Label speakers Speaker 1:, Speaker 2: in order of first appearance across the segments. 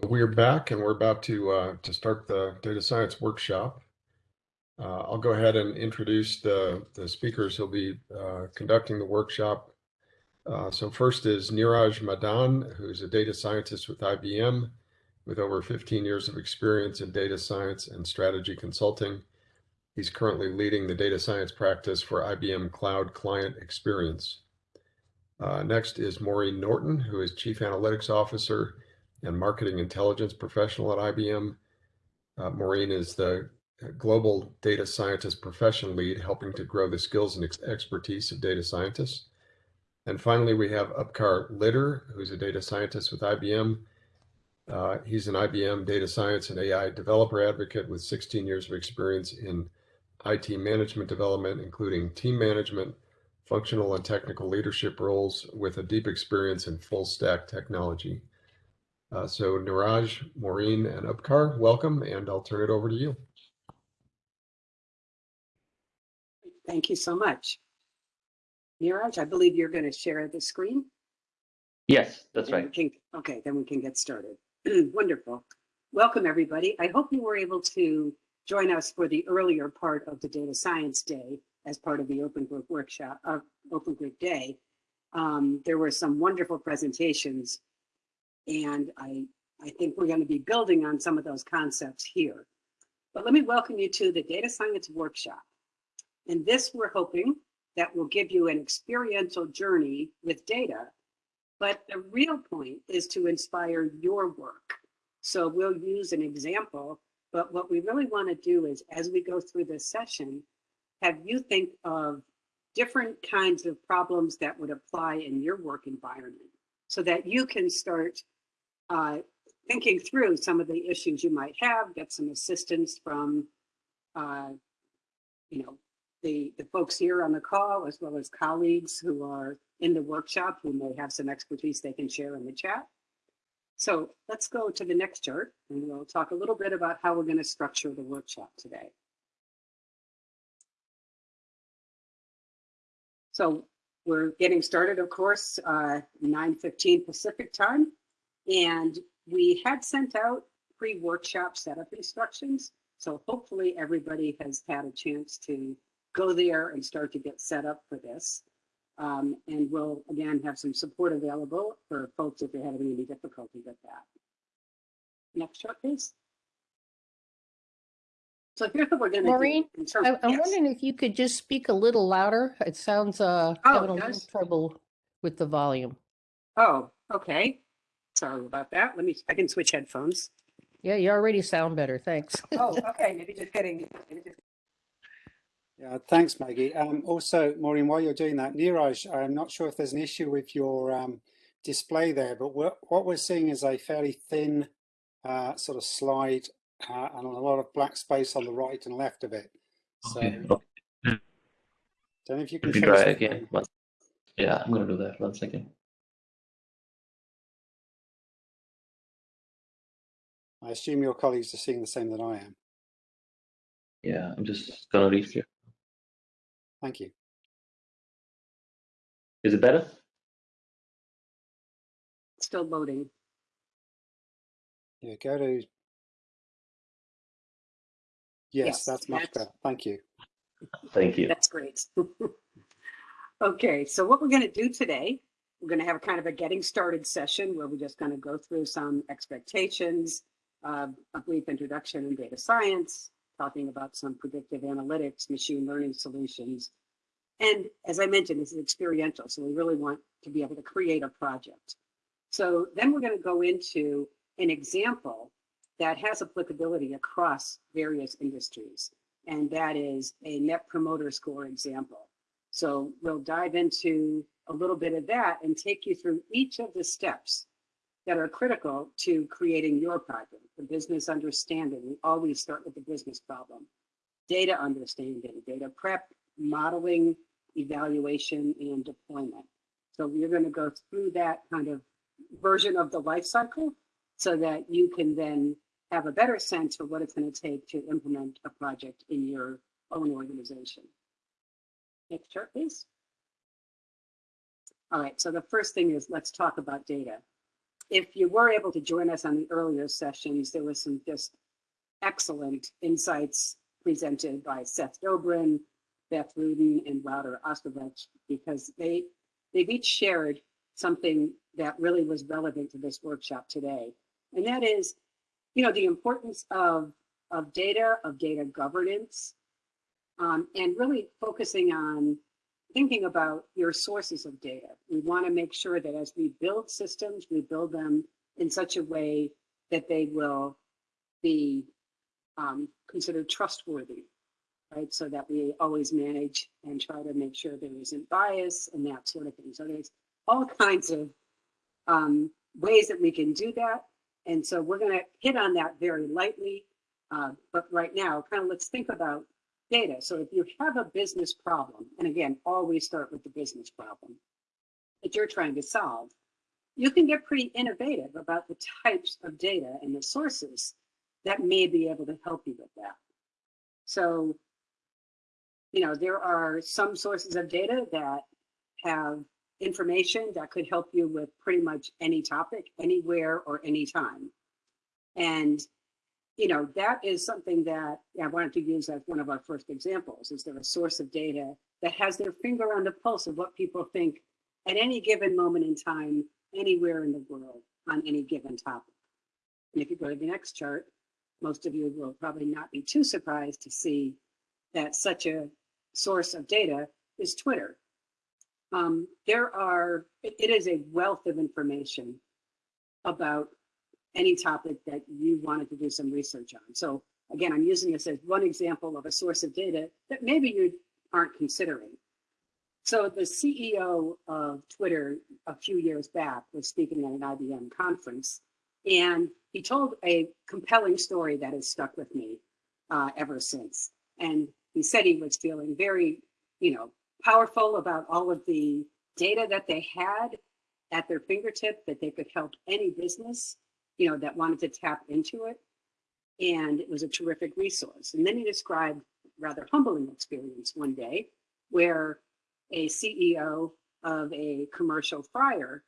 Speaker 1: So we're back and we're about to uh, to start the data science workshop. Uh, I'll go ahead and introduce the, the speakers who'll be uh, conducting the workshop. Uh, so first is Niraj Madan, who's a data scientist with IBM with over 15 years of experience in data science and strategy consulting. He's currently leading the data science practice for IBM Cloud Client Experience. Uh, next is Maureen Norton, who is Chief Analytics Officer and Marketing Intelligence Professional at IBM. Uh, Maureen is the Global Data Scientist Profession Lead, helping to grow the skills and ex expertise of data scientists. And finally, we have Upkar Lidder, who's a data scientist with IBM. Uh, he's an IBM data science and AI developer advocate with 16 years of experience in IT management development, including team management, functional and technical leadership roles with a deep experience in full stack technology. Uh, so Niraj, Maureen, and Upkar, welcome, and I'll turn it over to you.
Speaker 2: Thank you so much. Niraj, I believe you're going to share the screen.
Speaker 3: Yes, that's
Speaker 2: Then we
Speaker 3: right.
Speaker 2: can- Okay, then we can get started. Wonderful. Welcome, everybody. I hope you were able to join us for the earlier part of the Data Science Day as part of the Open Group Workshop, uh, Open Group Day. Um, there were some wonderful presentations, and I, I think we're going to be building on some of those concepts here. But let me welcome you to the Data Science Workshop. In this, we're hoping that will give you an experiential journey with data but the real point is to inspire your work. So we'll use an example, but what we really want to do is as we go through this session, have you think of different kinds of problems that would apply in your work environment so that you can start uh, thinking through some of the issues you might have, get some assistance from, uh, you know, the, the folks here on the call, as well as colleagues who are in the workshop who may have some expertise they can share in the chat. So let's go to the next chart and we'll talk a little bit about how we're going to structure the workshop today. So we're getting started, of course, uh, 9.15 Pacific time. And we had sent out pre-workshop setup instructions. So hopefully everybody has had a chance to go there and start to get set up for this. Um, and we'll again have some support available for folks if they're having any difficulty with that. Next chart, please. So here's what we're going to do.
Speaker 4: Maureen, I- I'm
Speaker 2: yes.
Speaker 4: wondering if you could just speak a little louder. It sounds, uh,
Speaker 2: Oh,
Speaker 4: having a
Speaker 2: it
Speaker 4: little trouble with the volume.
Speaker 2: Oh, okay. Sorry about that. Let me, I can switch headphones.
Speaker 4: Yeah, you already sound better. Thanks.
Speaker 2: Oh, okay. Maybe just getting, maybe just
Speaker 5: Yeah, thanks, Maggie. Um, also, Maureen, while you're doing that, Niraj, I'm not sure if there's an issue with your um, display there, but what, what we're seeing is a fairly thin uh, sort of slide uh, and a lot of black space on the right and left of it. So,
Speaker 3: Okay,
Speaker 5: don't know if you can
Speaker 3: Let me try again. One- Yeah, I'm gonna do that. One second.
Speaker 5: I assume your colleagues are seeing the same that I am.
Speaker 3: Yeah, I'm just gonna reshare.
Speaker 5: Thank you.
Speaker 3: Is it better?
Speaker 2: still loading.
Speaker 5: Yeah, go to. Yes,
Speaker 2: Yes,
Speaker 5: that's much
Speaker 2: that's-
Speaker 5: better. Thank you.
Speaker 3: Thank you.
Speaker 2: That's great. okay, so what we're going to do today, we're going to have a kind of a getting started session where we're just going to go through some expectations, uh, a brief introduction in data science, talking about some predictive analytics, machine learning solutions. And as I mentioned, this is experiential, so we really want to be able to create a project. So then we're going to go into an example that has applicability across various industries and that is a net promoter score example. So we'll dive into a little bit of that and take you through each of the steps that are critical to creating your project. The business understanding, we always start with the business problem. Data understanding, data prep, modeling, evaluation, and deployment. So we're going to go through that kind of version of the life cycle so that you can then have a better sense of what it's going to take to implement a project in your own organization. Next chart, please. All right, so the first thing is let's talk about data. If you were able to join us on the earlier sessions, there was some just excellent insights presented by Seth Dobrin, Beth Rudden, and Wouter Ostrovich, because they, they've each shared something that really was relevant to this workshop today. And that is, you know, the importance of, of data, of data governance, um, and really focusing on thinking about your sources of data. We want to make sure that as we build systems, we build them in such a way that they will be um, considered trustworthy, right? So that we always manage and try to make sure there isn't bias and that sort of thing. So there's all kinds of um, ways that we can do that. And so we're going to hit on that very lightly. Uh, but right now, kind of let's think about data. So if you have a business problem, and again, always start with the business problem that you're trying to solve, you can get pretty innovative about the types of data and the sources that may be able to help you with that. So, you know, there are some sources of data that have information that could help you with pretty much any topic, anywhere or anytime. And you know, that is something that I wanted to use as one of our first examples. Is there a source of data that has their finger on the pulse of what people think at any given moment in time, anywhere in the world on any given topic? And if you go to the next chart, most of you will probably not be too surprised to see that such a source of data is Twitter. Um, there are, it, it is a wealth of information about any topic that you wanted to do some research on. So again, I'm using this as one example of a source of data that maybe you aren't considering. So the CEO of Twitter a few years back was speaking at an IBM conference, and he told a compelling story that has stuck with me uh, ever since. And he said he was feeling very, you know, powerful about all of the data that they had at their fingertip that they could help any business you know, that wanted to tap into it. And it was a terrific resource. And then he described rather humbling experience one day where a CEO of a commercial fryer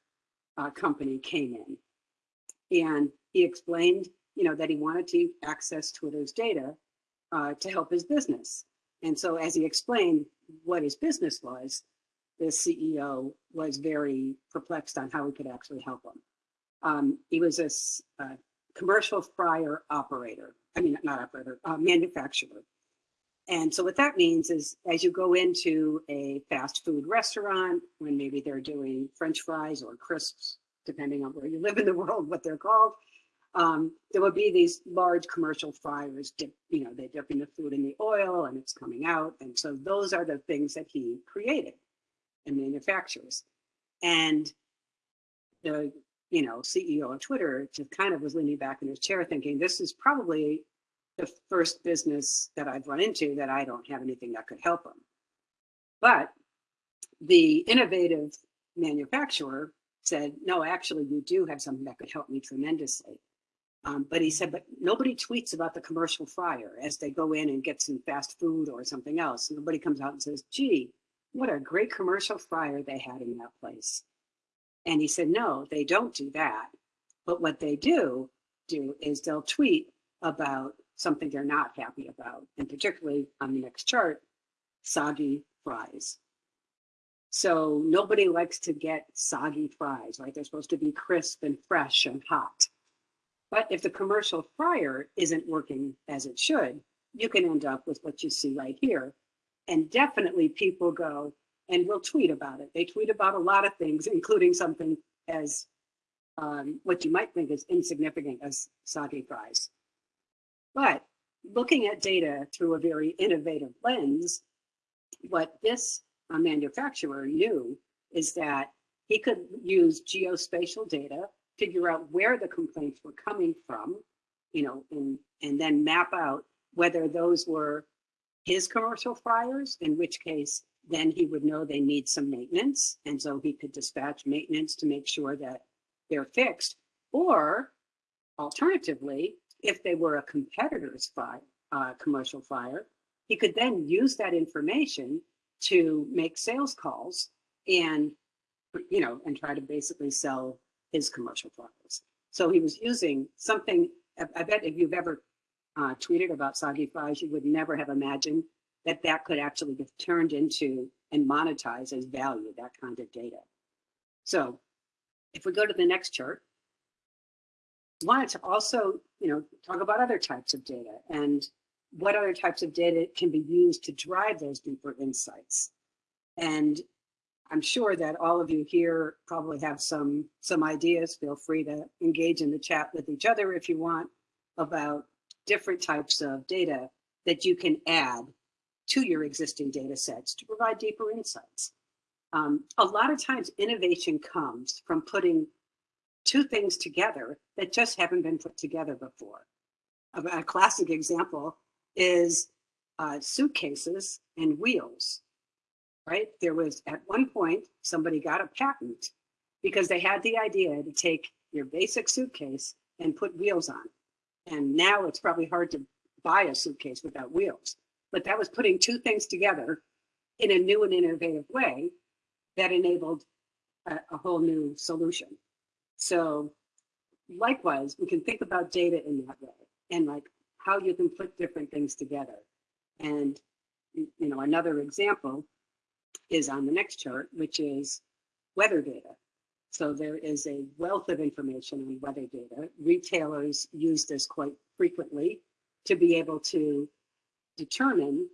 Speaker 2: uh, company came in and he explained, you know, that he wanted to access Twitter's data uh, to help his business. And so as he explained what his business was, the CEO was very perplexed on how he could actually help him. Um, he was a, commercial fryer operator. I mean, not operator, uh, manufacturer. And so what that means is as you go into a fast food restaurant, when maybe they're doing French fries or crisps, depending on where you live in the world, what they're called, um, there will be these large commercial fryers, dip, you know, they're dipping the food in the oil and it's coming out. And so those are the things that he created and manufactures. And the you know, CEO of Twitter just kind of was leaning back in his chair thinking, this is probably the first business that I've run into that I don't have anything that could help them. But the innovative manufacturer said, no, actually, you do have something that could help me tremendously. Um, but he said, but nobody tweets about the commercial fryer as they go in and get some fast food or something else. Nobody comes out and says, gee, what a great commercial fryer they had in that place. And he said, no, they don't do that. But what they do do is they'll tweet about something they're not happy about. And particularly on the next chart, soggy fries. So nobody likes to get soggy fries, right? They're supposed to be crisp and fresh and hot. But if the commercial fryer isn't working as it should, you can end up with what you see right here. And definitely people go, and will tweet about it. They tweet about a lot of things, including something as um, what you might think is insignificant as soggy fries. But looking at data through a very innovative lens, what this uh, manufacturer knew is that he could use geospatial data, figure out where the complaints were coming from, you know, and, and then map out whether those were his commercial fryers, in which case then he would know they need some maintenance. And so he could dispatch maintenance to make sure that they're fixed. Or alternatively, if they were a competitor's fire, uh, commercial fire, he could then use that information to make sales calls and, you know, and try to basically sell his commercial progress. So he was using something, I, I bet if you've ever uh, tweeted about soggy fries, you would never have imagined that that could actually get turned into and monetize as value, that kind of data. So if we go to the next chart, wanted to also, you know, talk about other types of data and what other types of data can be used to drive those deeper insights. And I'm sure that all of you here probably have some some ideas. Feel free to engage in the chat with each other if you want about different types of data that you can add to your existing data sets to provide deeper insights. Um, a lot of times innovation comes from putting two things together that just haven't been put together before. A, a classic example is uh, suitcases and wheels, right? There was at one point, somebody got a patent because they had the idea to take your basic suitcase and put wheels on. And now it's probably hard to buy a suitcase without wheels. But that was putting two things together in a new and innovative way that enabled a, a whole new solution. So likewise, we can think about data in that way and like how you can put different things together. And, you know, another example is on the next chart, which is weather data. So there is a wealth of information on weather data. Retailers use this quite frequently to be able to determine,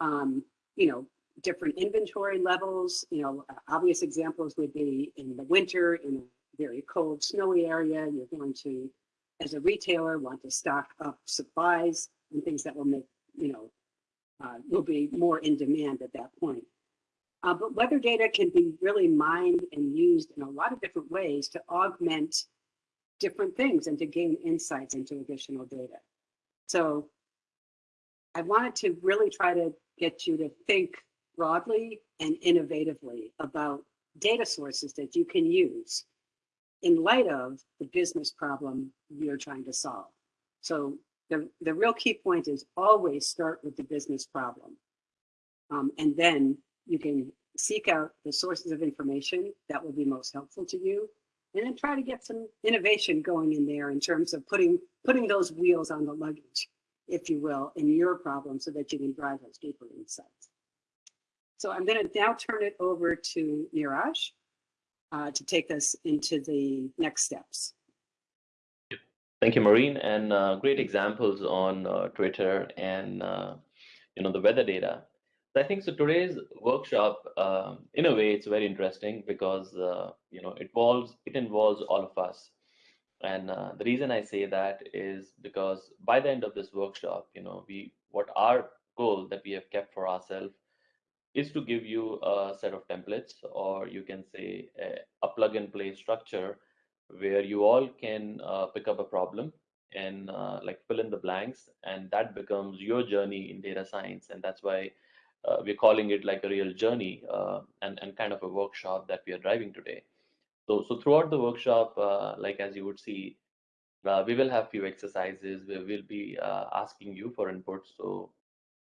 Speaker 2: um, you know, different inventory levels. You know, obvious examples would be in the winter in a very cold, snowy area, you're going to, as a retailer, want to stock up supplies and things that will make, you know, uh, will be more in demand at that point. Uh, but weather data can be really mined and used in a lot of different ways to augment different things and to gain insights into additional data. So I wanted to really try to get you to think broadly and innovatively about data sources that you can use in light of the business problem you're trying to solve. So the, the real key point is always start with the business problem. Um, and then you can seek out the sources of information that will be most helpful to you and then try to get some innovation going in there in terms of putting putting those wheels on the luggage if you will in your problem so that you can drive those deeper insights so i'm going to now turn it over to niraj uh, to take us into the next steps
Speaker 3: Thank you, Maureen, and uh, great examples on uh, Twitter and uh, you know the weather data. I think so. Today's workshop, um, in a way, it's very interesting because uh, you know it involves it involves all of us, and uh, the reason I say that is because by the end of this workshop, you know, we what our goal that we have kept for ourselves is to give you a set of templates, or you can say a, a plug and play structure where you all can uh, pick up a problem and uh, like fill in the blanks and that becomes your journey in data science. And that's why uh, we're calling it like a real journey uh, and, and kind of a workshop that we are driving today so so throughout the workshop uh, like as you would see uh, we will have few exercises where we'll be asking you for input. So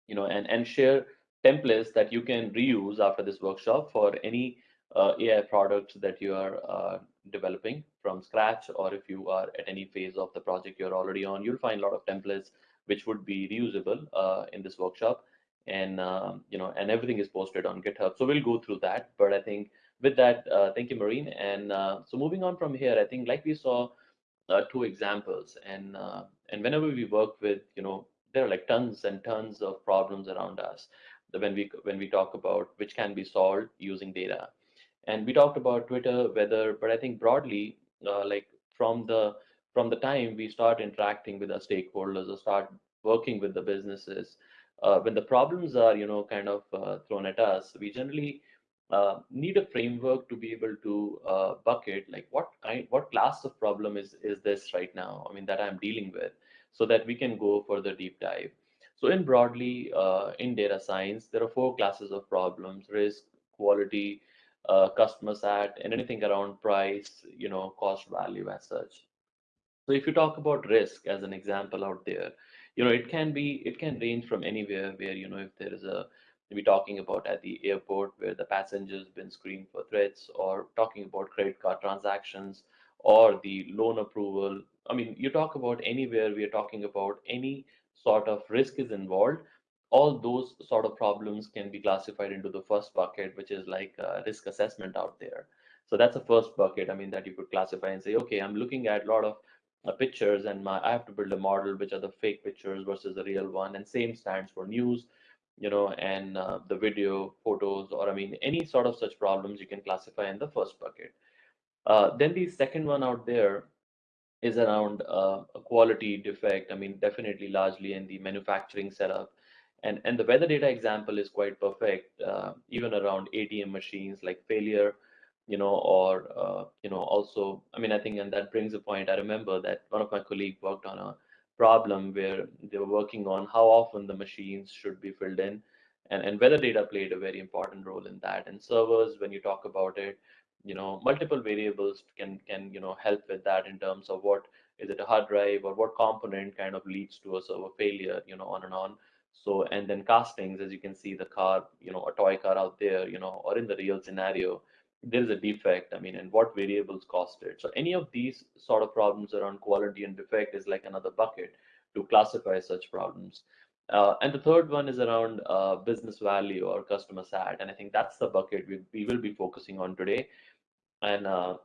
Speaker 3: you know and and share templates that you can reuse after this workshop for any AI products that you are developing from scratch or if you are at any phase of the project you're already on you'll find a lot of templates which would be reusable uh, in this workshop. And um, you know and everything is posted on github. So we'll go through that. But i think with that uh, thank you Maureen. And uh, so moving on from here i think like we saw uh, two examples. And uh, and whenever we work with you know there are like tons and tons of problems around us when we when we talk about which can be solved using data. And we talked about twitter weather but i think broadly uh, like from the from the time we start interacting with our stakeholders or start working with the businesses uh, when the problems are you know kind of thrown at us we generally uh, need a framework to be able to uh, bucket like what kind what class of problem is is this right now i mean that i'm dealing with so that we can go for the deep dive so in broadly uh, in data science there are four classes of problems risk quality uh, customer sat and anything around price, you know, cost value as such. So if you talk about risk as an example out there, you know, it can be, it can range from anywhere where, you know, if there is a, we're talking about at the airport where the passengers been screened for threats or talking about credit card transactions or the loan approval. I mean, you talk about anywhere we are talking about any sort of risk is involved, all those sort of problems can be classified into the first bucket, which is like risk assessment out there. So that's the first bucket. I mean, that you could classify and say, okay, I'm looking at a lot of uh, pictures and my I have to build a model which are the fake pictures versus the real one. And same stands for news, you know, and uh, the video, photos, or I mean, any sort of such problems you can classify in the first bucket. Uh, then the second one out there is around uh, a quality defect. I mean, definitely largely in the manufacturing setup. And, and the weather data example is quite perfect, uh, even around ATM machines like failure, you know, or, uh, you know, also, I mean, I think, and that brings a point. I remember that one of my colleagues worked on a problem where they were working on how often the machines should be filled in. And, and weather data played a very important role in that. And servers, when you talk about it, you know multiple variables can can you know help with that in terms of what is it a hard drive or what component kind of leads to a server failure you know on and on so and then castings as you can see the car you know a toy car out there you know or in the real scenario there is a defect i mean and what variables caused it. So any of these sort of problems around quality and defect is like another bucket to classify such problems. Uh, and the third one is around uh, business value or customer sat and i think that's the bucket we, we will be focusing on today. And uh,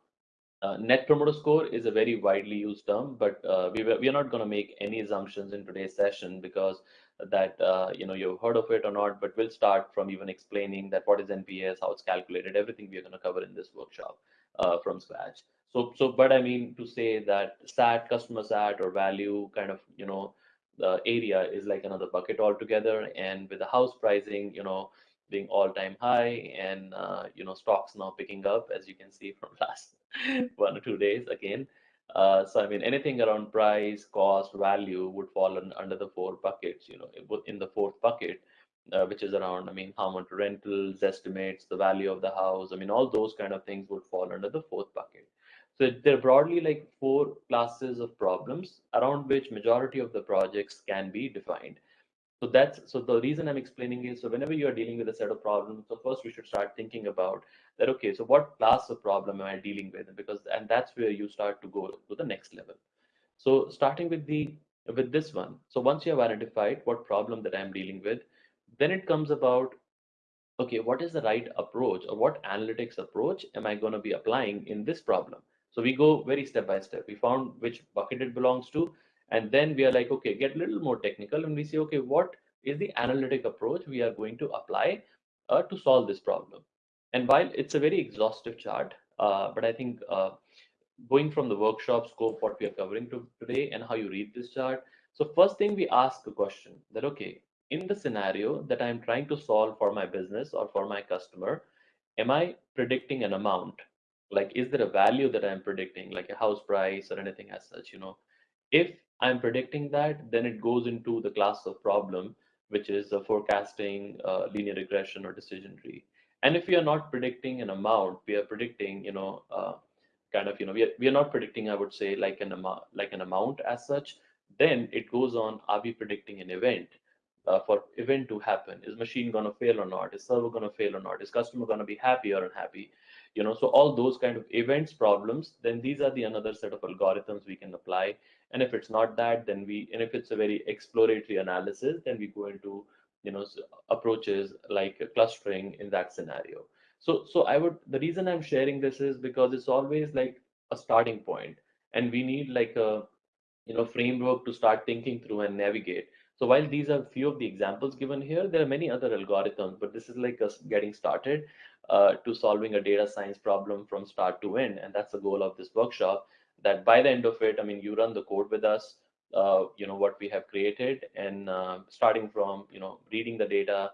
Speaker 3: uh, net promoter score is a very widely used term, but uh, we, we are not going to make any assumptions in today's session because that uh, you know you've heard of it or not. But we'll start from even explaining that what is NPS, how it's calculated, everything we are going to cover in this workshop uh, from scratch. So so, but I mean to say that SAT, customer SAT, or value kind of you know the area is like another bucket altogether. And with the house pricing, you know being all-time high and uh, you know stocks now picking up as you can see from last one or two days again. Uh, so i mean anything around price cost value would fall in, under the four buckets you know in the fourth bucket uh, which is around i mean how much rentals estimates the value of the house i mean all those kind of things would fall under the fourth bucket. So they're broadly like four classes of problems around which majority of the projects can be defined so that's so the reason I'm explaining is so whenever you are dealing with a set of problems, so first we should start thinking about that. Okay, so what class of problem am I dealing with? Because and that's where you start to go to the next level. So starting with the with this one. So once you have identified what problem that I'm dealing with, then it comes about okay, what is the right approach or what analytics approach am I going to be applying in this problem? So we go very step by step. We found which bucket it belongs to. And then we are like, okay, get a little more technical and we say, okay, what is the analytic approach we are going to apply uh, to solve this problem? And while it's a very exhaustive chart, uh, but I think uh, going from the workshop scope, what we are covering to today and how you read this chart. So first thing we ask a question that, okay, in the scenario that I'm trying to solve for my business or for my customer, am I predicting an amount? Like, is there a value that I'm predicting, like a house price or anything as such, you know? If I'm predicting that, then it goes into the class of problem, which is a forecasting, uh, linear regression, or decision tree. And if we are not predicting an amount, we are predicting, you know, uh, kind of, you know, we are, we are not predicting, I would say, like an amount, like an amount as such. Then it goes on, are we predicting an event? Uh, for event to happen. Is machine going to fail or not? Is server going to fail or not? Is customer going to be happy or unhappy? You know so all those kind of events problems then these are the another set of algorithms we can apply. And if it's not that then we and if it's a very exploratory analysis then we go into you know approaches like clustering in that scenario. So so i would the reason i'm sharing this is because it's always like a starting point. And we need like a you know framework to start thinking through and navigate so while these are a few of the examples given here there are many other algorithms but this is like us getting started uh, to solving a data science problem from start to end and that's the goal of this workshop that by the end of it, I mean, you run the code with us, uh, you know, what we have created and uh, starting from, you know, reading the data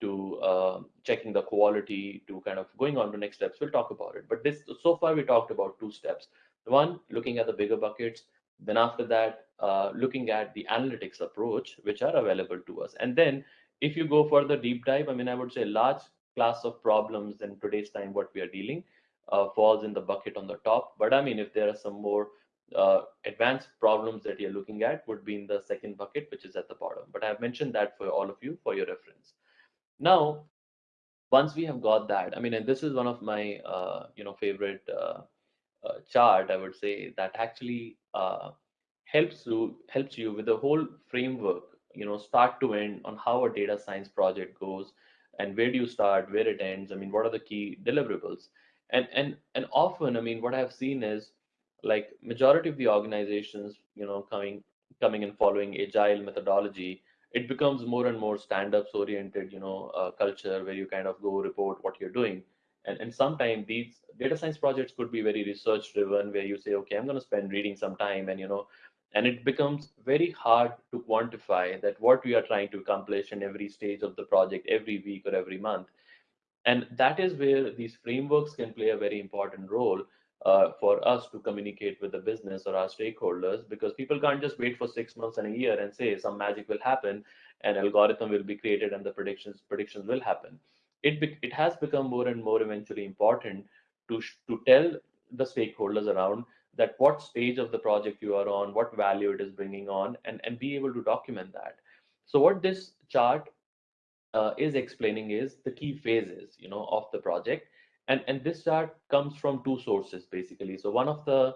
Speaker 3: to uh, checking the quality to kind of going on to next steps. We'll talk about it. But this, so far we talked about two steps. One, looking at the bigger buckets. Then after that, uh, looking at the analytics approach, which are available to us. And then if you go for the deep dive, I mean, I would say large class of problems in today's time, what we are dealing, uh, falls in the bucket on the top. But I mean, if there are some more uh, advanced problems that you're looking at would be in the second bucket, which is at the bottom. But I've mentioned that for all of you for your reference. Now, once we have got that, I mean, and this is one of my, uh, you know, favorite uh, uh, chart, I would say, that actually uh, helps you helps you with the whole framework, you know, start to end on how a data science project goes, and where do you start, where it ends. I mean, what are the key deliverables? And and and often, I mean, what I've seen is like majority of the organizations, you know, coming coming and following agile methodology it becomes more and more stand-ups oriented you know uh, culture where you kind of go report what you're doing and, and sometimes these data science projects could be very research driven where you say okay i'm going to spend reading some time and you know and it becomes very hard to quantify that what we are trying to accomplish in every stage of the project every week or every month. And that is where these frameworks can play a very important role uh, for us to communicate with the business or our stakeholders because people can't just wait for six months and a year and say some magic will happen and algorithm will be created and the predictions predictions will happen it it has become more and more eventually important to to tell the stakeholders around that what stage of the project you are on what value it is bringing on and and be able to document that. So what this chart uh, is explaining is the key phases you know of the project. And and this chart comes from two sources basically. So one of the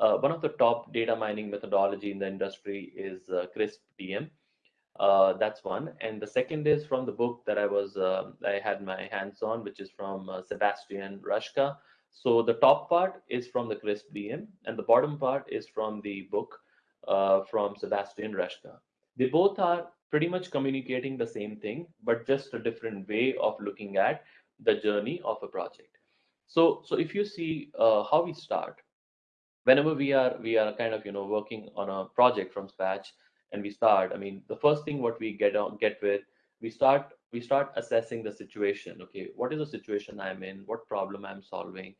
Speaker 3: uh, one of the top data mining methodology in the industry is uh, crisp dm uh, that's one. And the second is from the book that i was uh, i had my hands on which is from uh, sebastian raschka. So the top part is from the crisp dm and the bottom part is from the book uh, from sebastian raschka. They both are pretty much communicating the same thing but just a different way of looking at the journey of a project. So, so if you see uh, how we start, whenever we are we are kind of you know working on a project from scratch and we start, I mean, the first thing what we get on get with, we start we start assessing the situation. Okay, what is the situation I'm in? What problem I'm solving?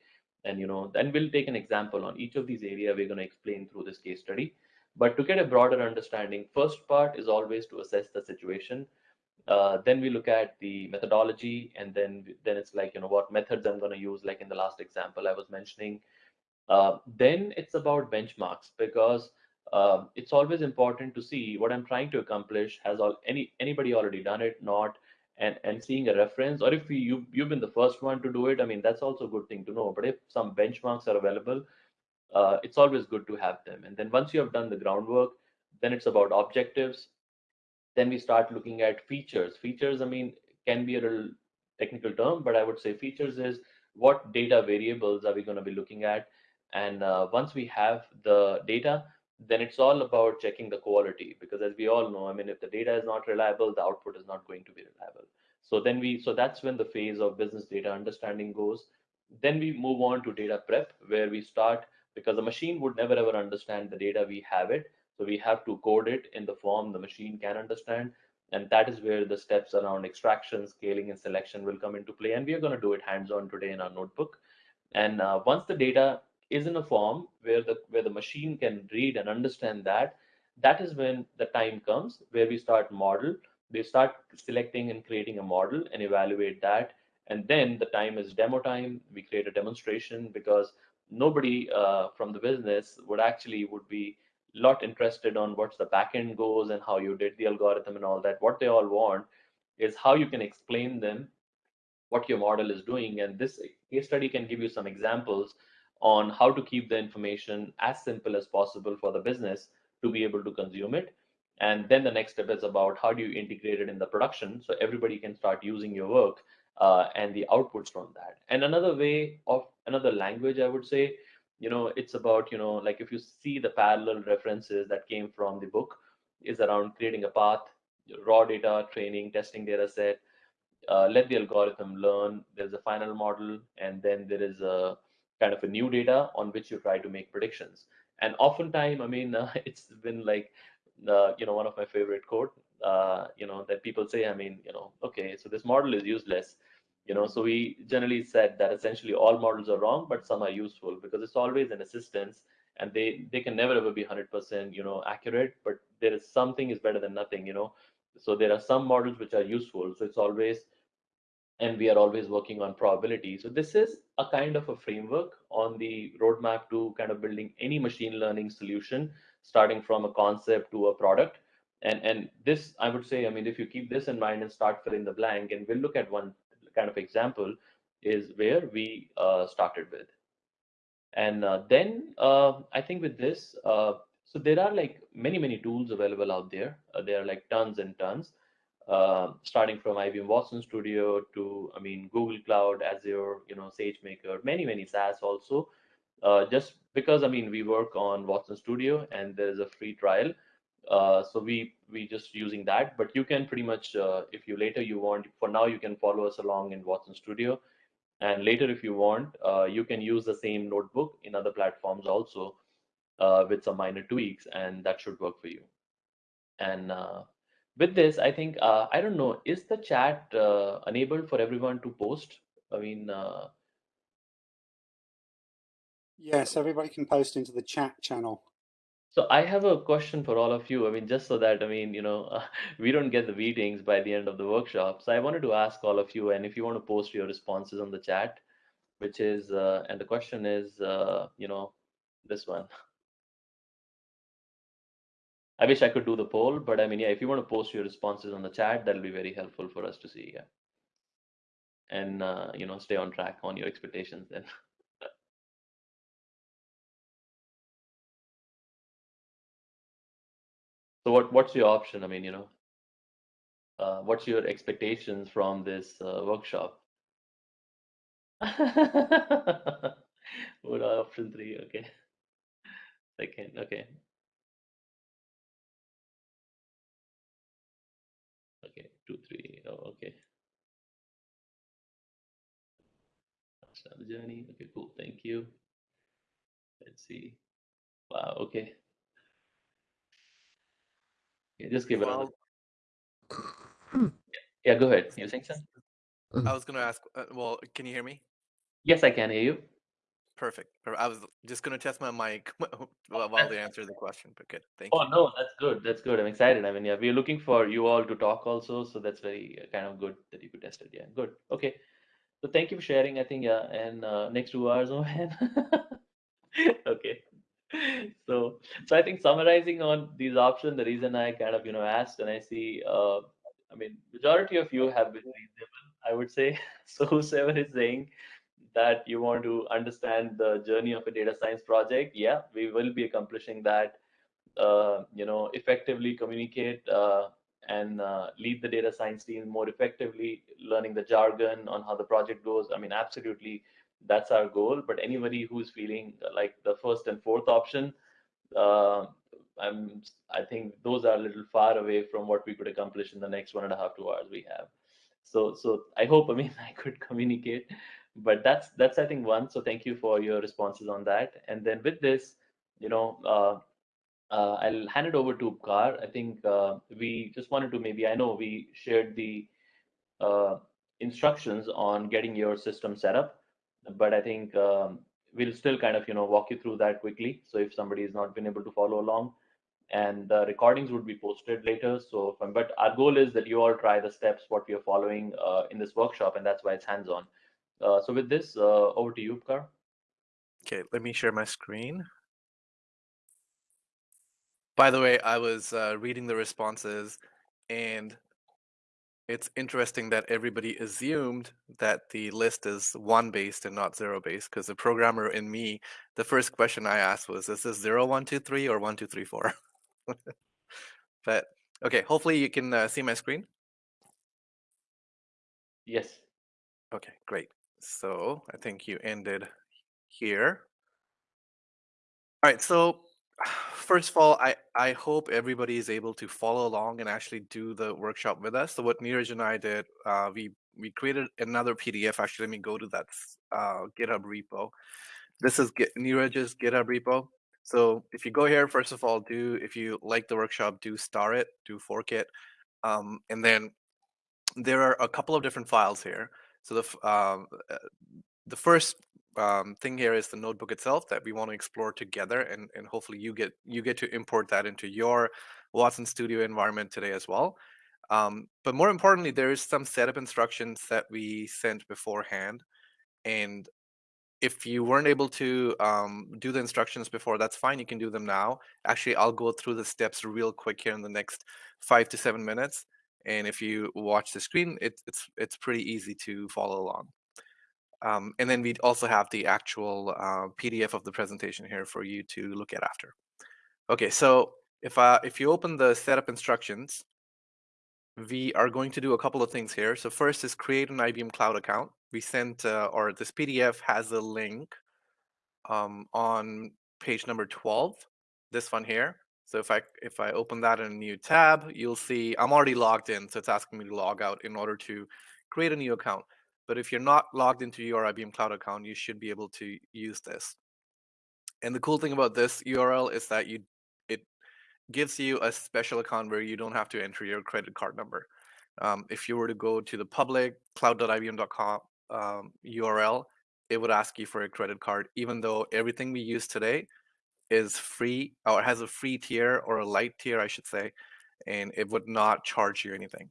Speaker 3: And you know, then we'll take an example on each of these area we're going to explain through this case study. But to get a broader understanding, first part is always to assess the situation uh, then we look at the methodology and then then it's like you know what methods i'm going to use like in the last example i was mentioning uh, then it's about benchmarks because uh, it's always important to see what i'm trying to accomplish. Has all any anybody already done it? Not. And and seeing a reference or if you, you you've been the first one to do it i mean that's also a good thing to know. But if some benchmarks are available uh, it's always good to have them. And then once you have done the groundwork then it's about objectives. Then we start looking at features. Features, I mean, can be a little technical term, but I would say features is what data variables are we going to be looking at? And uh, once we have the data, then it's all about checking the quality because as we all know, I mean, if the data is not reliable, the output is not going to be reliable. So then we, so that's when the phase of business data understanding goes. Then we move on to data prep where we start because the machine would never ever understand the data we have it. So we have to code it in the form the machine can understand. And that is where the steps around extraction, scaling, and selection will come into play. And we are going to do it hands-on today in our notebook. And uh, once the data is in a form where the where the machine can read and understand that, that is when the time comes where we start model. We start selecting and creating a model and evaluate that. And then the time is demo time. We create a demonstration because nobody uh, from the business would actually would be lot interested on what's the backend goes and how you did the algorithm and all that. What they all want is how you can explain them what your model is doing. And this case study can give you some examples on how to keep the information as simple as possible for the business to be able to consume it. And then the next step is about how do you integrate it in the production so everybody can start using your work uh, and the outputs from that. And another way of another language, I would say, you know it's about you know like if you see the parallel references that came from the book is around creating a path raw data training testing data set uh, let the algorithm learn there's a final model and then there is a kind of a new data on which you try to make predictions. And oftentimes i mean uh, it's been like uh, you know one of my favorite quote uh, you know that people say i mean you know okay so this model is useless. You know so we generally said that essentially all models are wrong but some are useful because it's always an assistance and they they can never ever be 100% you know accurate but there is something is better than nothing you know. So there are some models which are useful so it's always and we are always working on probability so this is a kind of a framework on the roadmap to kind of building any machine learning solution starting from a concept to a product and and this i would say i mean if you keep this in mind and start filling the blank and we'll look at one kind of example is where we uh, started with. And uh, then uh, I think with this, uh, so there are like many, many tools available out there. Uh, there are like tons and tons, uh, starting from IBM Watson Studio to, I mean, Google Cloud, Azure, you know, SageMaker, many, many SaaS also. Uh, just because, I mean, we work on Watson Studio and there's a free trial. Uh, so we we just using that, but you can pretty much, uh, if you later you want, for now you can follow us along in Watson Studio. And later, if you want, uh, you can use the same notebook in other platforms also uh, with some minor tweaks, and that should work for you. And with this, I think, uh, I don't know, is the chat uh, enabled for everyone to post? I mean, uh,
Speaker 5: Yes, everybody can post into the chat channel.
Speaker 3: so I have a question for all of you. I mean, just so that, I mean, you know, we don't get the meetings by the end of the workshop. So I wanted to ask all of you, and if you want to post your responses on the chat, which is, uh, and the question is, uh, you know, this one. I wish I could do the poll, but I mean, yeah, if you want to post your responses on the chat, that'll be very helpful for us to see. Yeah. And, uh, you know, stay on track on your expectations then. So what, what's your option? I mean, you know, uh, what's your expectations from this uh, workshop? What option three? Okay. Second, okay. Two, three. Oh, okay. Start the journey. Okay, cool. Thank you. Let's see. Wow, okay. Yeah, just give it a Yeah, go ahead. You saying something?
Speaker 6: I was gonna ask. Uh, well, can you hear me?
Speaker 3: Yes, I can hear you.
Speaker 6: Perfect. I was just gonna test my mic while they answer the question. But good. Thank you.
Speaker 3: Oh
Speaker 6: you.
Speaker 3: no, that's good. That's good. I'm excited. I mean, yeah, we're looking for you all to talk also, so that's very uh, kind of good that you could test it. Yeah, good. Okay. So thank you for sharing. I think yeah, and uh, next two hours, oh man. okay. So so I think summarizing on these options, the reason I kind of you know asked and I see, uh, I mean, majority of you have been reasonable, I would say. So whoever is saying that you want to understand the journey of a data science project, yeah, we will be accomplishing that uh, you know, effectively communicate uh, and uh, lead the data science team more effectively, learning the jargon on how the project goes. I mean, absolutely, that's our goal. But anybody who's feeling like the first and fourth option, uh, I'm, I think those are a little far away from what we could accomplish in the next one and a half, two hours we have. So, so I hope, I mean, I could communicate, but that's that's I think one. So thank you for your responses on that. And then with this, you know, uh, uh, I'll hand it over to Upkar. I think uh, we just wanted to maybe, I know we shared the uh, instructions on getting your system set up, but I think um, we'll still kind of, you know, walk you through that quickly. So if somebody has not been able to follow along, and the recordings would be posted later. So, from, but our goal is that you all try the steps what we are following uh, in this workshop, and that's why it's hands-on. Uh, so with this, uh, over to you, Upkar.
Speaker 6: Okay, let me share my screen. By the way, I was uh, reading the responses, and it's interesting that everybody assumed that the list is one based and not zero based because the programmer in me, the first question I asked was, is this zero, one, two, three, or one, two, three, four? but okay, hopefully you can uh, see my screen.
Speaker 3: Yes.
Speaker 6: Okay, great. So I think you ended here. All right, so first of all, I, I hope everybody is able to follow along and actually do the workshop with us. So what Neeraj and I did, uh, we we created another PDF. Actually, let me go to that uh, GitHub repo. This is Git, Neeraj's GitHub repo. So if you go here, first of all, do if you like the workshop, do star it, do fork it, um, and then there are a couple of different files here. So the um, uh, the first um, thing here is the notebook itself that we want to explore together, and and hopefully you get you get to import that into your Watson Studio environment today as well. Um, but more importantly, there is some setup instructions that we sent beforehand, and if you weren't able to um, do the instructions before, that's fine. You can do them now. Actually, I'll go through the steps real quick here in the next five to seven minutes. And if you watch the screen, it, it's it's pretty easy to follow along. Um, and then we also have the actual uh, PDF of the presentation here for you to look at after. Okay, so if uh, if you open the setup instructions, we are going to do a couple of things here. So first is create an IBM Cloud account. We sent, uh, or this PDF has a link um, on page number 12, this one here. So if I if I open that in a new tab, you'll see I'm already logged in. So it's asking me to log out in order to create a new account. But if you're not logged into your IBM Cloud account, you should be able to use this. And the cool thing about this URL is that you it gives you a special account where you don't have to enter your credit card number. Um, if you were to go to the public cloud.ibm.com um, URL, it would ask you for a credit card, even though everything we use today is free or has a free tier or a light tier, I should say, and it would not charge you anything.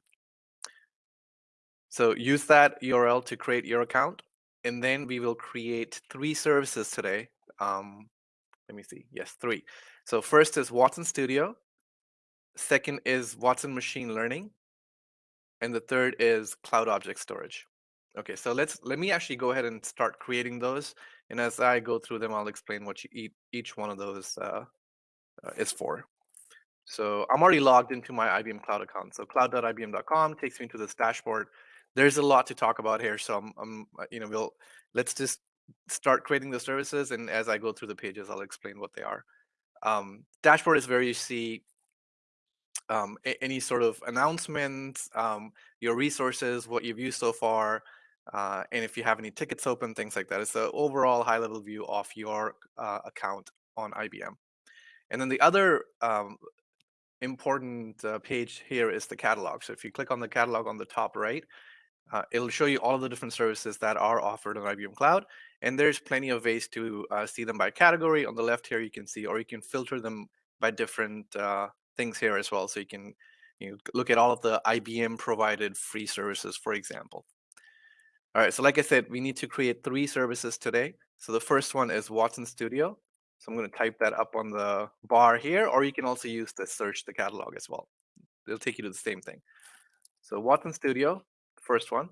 Speaker 6: So use that URL to create your account, and then we will create three services today. Um, let me see. Yes, three. So first is Watson Studio. Second is Watson Machine Learning. And the third is Cloud Object Storage. Okay, so let's let me actually go ahead and start creating those. And as I go through them, I'll explain what eat, each one of those uh, uh, is for. So I'm already logged into my IBM Cloud account. So cloud.ibm.com takes me to this dashboard. There's a lot to talk about here. So I'm, I'm uh, you know, we'll let's just start creating the services. And as I go through the pages, I'll explain what they are. Um, dashboard is where you see um, any sort of announcements, um, your resources, what you've used so far, uh, and if you have any tickets open, things like that. It's the overall high level view of your uh, account on IBM. And then the other um, important uh, page here is the catalog. So if you click on the catalog on the top right, uh, it'll show you all of the different services that are offered on IBM Cloud. And there's plenty of ways to uh, see them by category. On the left here, you can see, or you can filter them by different uh, things here as well. So you can you know, look at all of the IBM provided free services, for example. All right, so like I said, we need to create three services today. So the first one is Watson Studio. So I'm going to type that up on the bar here, or you can also use the search the catalog as well. It'll take you to the same thing. So Watson Studio, first one.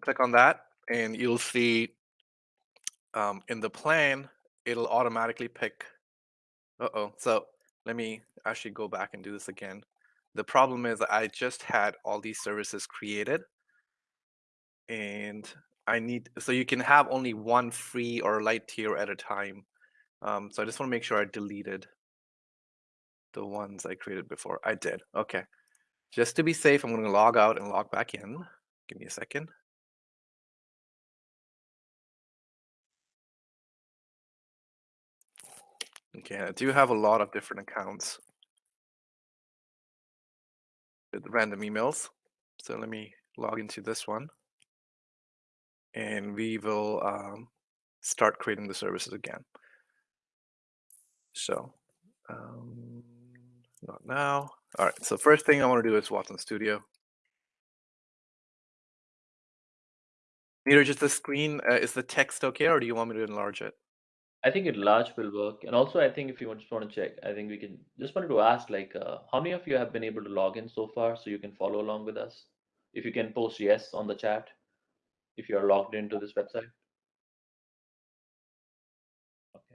Speaker 6: Click on that, and you'll see um, in the plan, it'll automatically pick. Uh-oh. So let me actually go back and do this again. The problem is I just had all these services created and I need, so you can have only one free or light tier at a time. Um, so I just want to make sure I deleted the ones I created before. I did. Okay. Just to be safe, I'm going to log out and log back in. Give me a second. Okay, I do have a lot of different accounts with random emails. So let me log into this one and we will um, start creating the services again. So, um, not now. All right, so first thing I want to do is Watson Studio. Neeraj, just the screen, uh, is the text okay, or do you want me to enlarge it?
Speaker 3: I think enlarge will work. And also, I think if you just want to check, I think we can just wanted to ask like, uh, how many of you have been able to log in so far so you can follow along with us? If you can post yes on the chat, if you are logged into this website.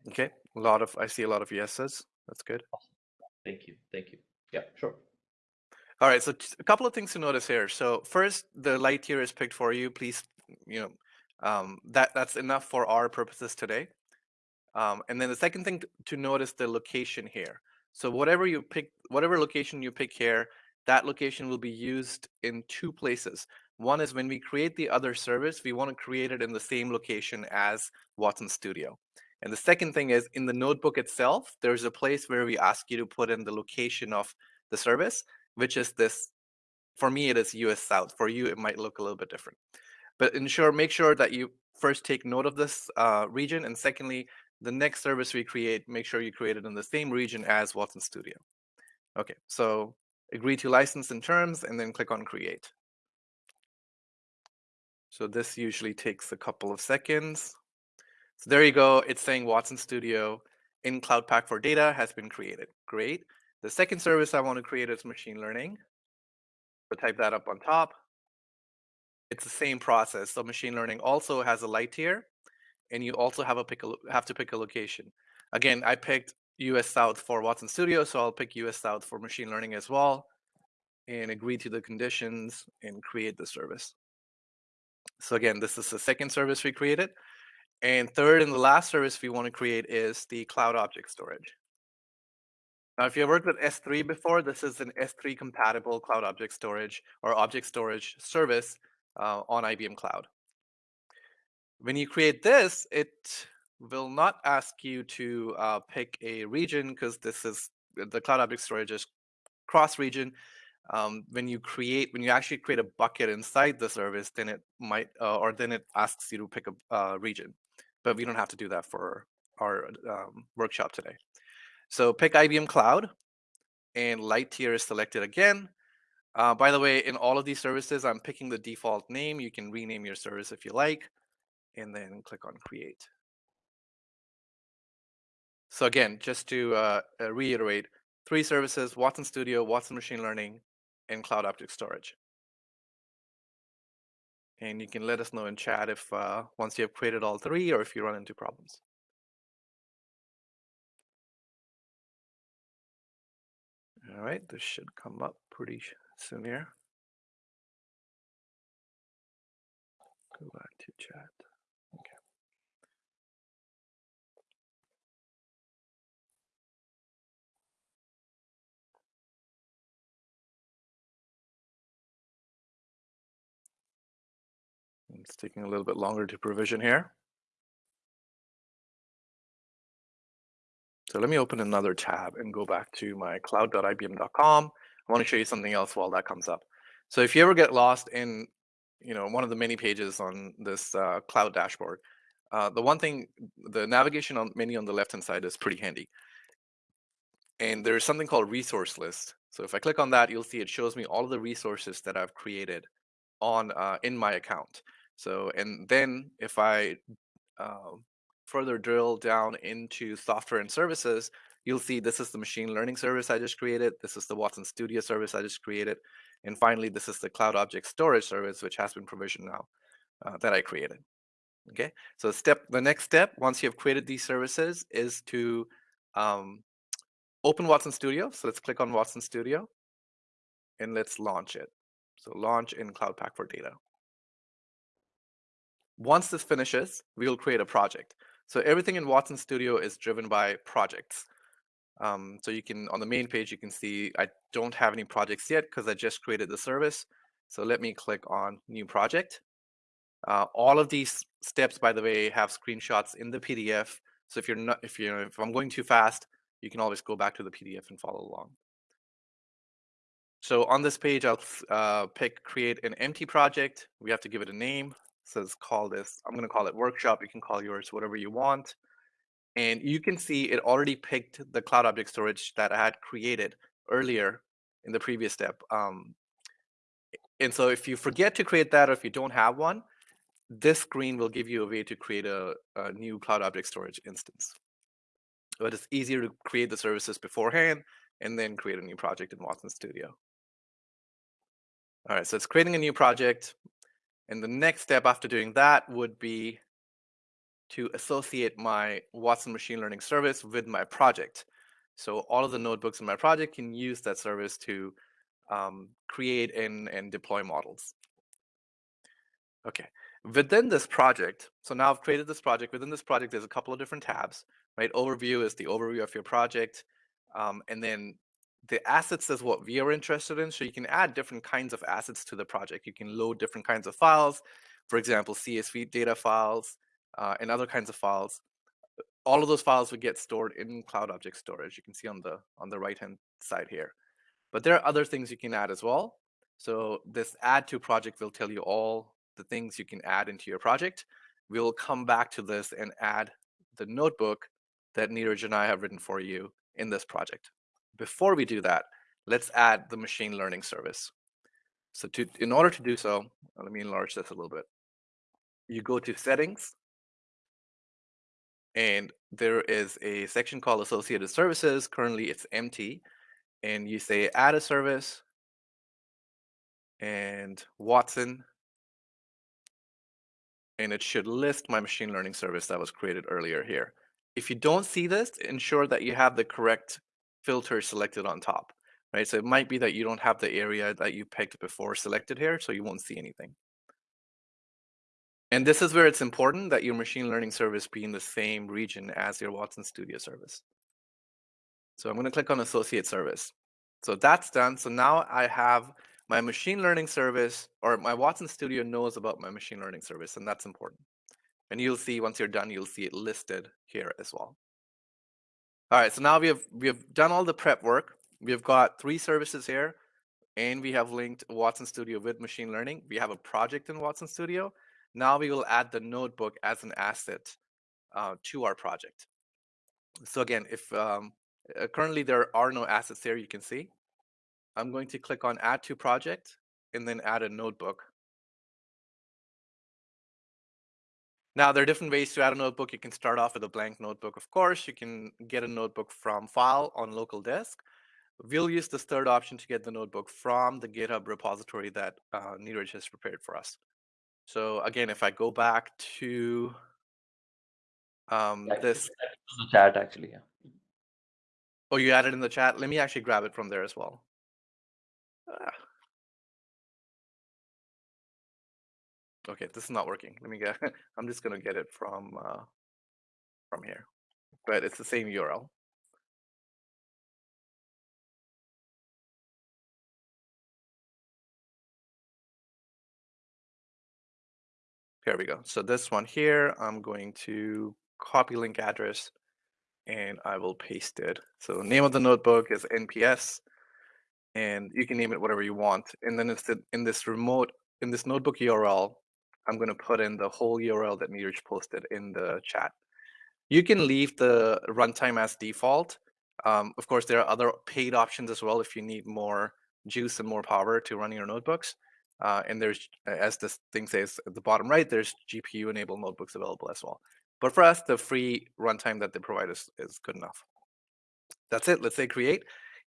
Speaker 3: Okay,
Speaker 6: Okay, a lot of, I see a lot of yeses. That's good.
Speaker 3: thank you. Thank you. Yeah, sure.
Speaker 6: All right, so a couple of things to notice here. So first, the light tier is picked for you. Please, you know, um, that that's enough for our purposes today. Um, and then the second thing to notice the location here. So whatever you pick, whatever location you pick here, that location will be used in two places. One is when we create the other service, we want to create it in the same location as Watson Studio. And the second thing is in the notebook itself, there's a place where we ask you to put in the location of the service, which is this. For me, it is US South. For you, it might look a little bit different. But ensure, make sure that you first take note of this uh, region, and secondly, the next service we create, make sure you create it in the same region as Watson Studio. Okay, so agree to license and terms, and then click on create. So this usually takes a couple of seconds. So there you go. It's saying Watson Studio in Cloud Pak for Data has been created. Great. The second service I want to create is machine learning. So type that up on top. it's the same process. So machine learning also has a light tier, and you also have a pick a, have to pick a location. Again, I picked US South for Watson Studio, so I'll pick US South for machine learning as well, and agree to the conditions and create the service. So again, this is the second service we created. And third and the last service we want to create is the cloud object storage. Now, if you have worked with S3 before, this is an S3 compatible cloud object storage or object storage service uh, on IBM Cloud. When you create this, it will not ask you to uh, pick a region because this is the cloud object storage is cross region. Um, when you create, when you actually create a bucket inside the service, then it might, uh, or then it asks you to pick a uh, region. But we don't have to do that for our um, workshop today. So pick IBM Cloud and light tier is selected again. Uh, by the way, in all of these services, I'm picking the default name. You can rename your service if you like, and then click on create. So again, just to uh, uh, reiterate, three services, Watson Studio, Watson Machine Learning, and Cloud Object Storage. And you can let us know in chat if uh, once you have created all three or if you run into problems. All right, this should come up pretty soon here. Go back to chat. It's taking a little bit longer to provision here. So let me open another tab and go back to my cloud.ibm.com. I want to show you something else while that comes up. So if you ever get lost in, you know, one of the many pages on this uh, cloud dashboard, uh, the one thing, the navigation on menu on the left-hand side is pretty handy. And there's something called resource list. So if I click on that, you'll see it shows me all of the resources that I've created on uh, in my account. So, and then if I uh, further drill down into software and services, you'll see this is the machine learning service I just created. This is the Watson Studio service I just created. And finally, this is the cloud object storage service, which has been provisioned now uh, that I created. Okay, so step the next step, once you have created these services, is to um, open Watson Studio. So let's click on Watson Studio and let's launch it. So launch in Cloud Pak for Data. Once this finishes, we will create a project. So everything in Watson Studio is driven by projects. Um, so you can, on the main page, you can see I don't have any projects yet because I just created the service. So let me click on new project. Uh, all of these steps, by the way, have screenshots in the PDF. So if you're not, if you're, if I'm going too fast, you can always go back to the PDF and follow along. So on this page, I'll uh, pick create an empty project. We have to give it a name. Says call this, I'm going to call it workshop. You can call yours whatever you want. And you can see it already picked the cloud object storage that I had created earlier in the previous step. Um, and so if you forget to create that or if you don't have one, this screen will give you a way to create a, a new cloud object storage instance. But it's easier to create the services beforehand and then create a new project in Watson Studio. All right, so it's creating a new project. And the next step after doing that would be to associate my Watson machine learning service with my project. So all of the notebooks in my project can use that service to um, create and, and deploy models. Okay, within this project, so now I've created this project. Within this project, there's a couple of different tabs, right? Overview is the overview of your project. Um, and then the assets is what we are interested in. So you can add different kinds of assets to the project. You can load different kinds of files, for example, CSV data files uh, and other kinds of files. All of those files would get stored in Cloud Object Storage. You can see on the on the right hand side here. But there are other things you can add as well. So this add to project will tell you all the things you can add into your project. We'll come back to this and add the notebook that Neeraj and I have written for you in this project. Before we do that, let's add the machine learning service. So to, in order to do so, uh, let me enlarge this a little bit. You go to settings, and there is a section called associated services. Currently it's empty. And you say add a service and Watson and it should list my machine learning service that was created earlier here. If you don't see this, ensure that you have the correct filter selected on top, right? So it might be that you don't have the area that you picked before selected here, so you won't see anything. And this is where it's important that your machine learning service be in the same region as your Watson Studio service. So I'm going to click on associate service. So that's done. So now I have my machine learning service or my Watson Studio knows about my machine learning service, and that's important. And you'll see once you're done, you'll see it listed here as well. All right, so now we have we have done all the prep work. We've got three services here, and we have linked Watson Studio with machine learning. We have a project in Watson Studio. Now we will add the notebook as an asset uh, to our project. So again, if um, uh, currently there are no assets there, you can see. I'm going to click on add to project and then add a notebook. Now, there are different ways to add a notebook. You can start off with a blank notebook, of course. You can get a notebook from file on local disk. We'll use this third option to get the notebook from the GitHub repository that uh, Neeraj has prepared for us. So again, if I go back to um, this.
Speaker 3: Chat actually, yeah.
Speaker 6: Oh, you added in the chat? Let me actually grab it from there as well. Ah. Okay, this is not working. Let me get, I'm just gonna get it from, uh, from here, but it's the same URL. Here we go. So this one here, I'm going to copy link address and I will paste it. So the name of the notebook is NPS and you can name it whatever you want. And then it's in this remote, in this notebook URL, I'm going to put in the whole URL that Neeraj posted in the chat. You can leave the runtime as default. Um, of course, there are other paid options as well if you need more juice and more power to run your notebooks. Uh, and there's, as this thing says at the bottom right, there's GPU enabled notebooks available as well. But for us, the free runtime that they provide is, is good enough. That's it. Let's say create.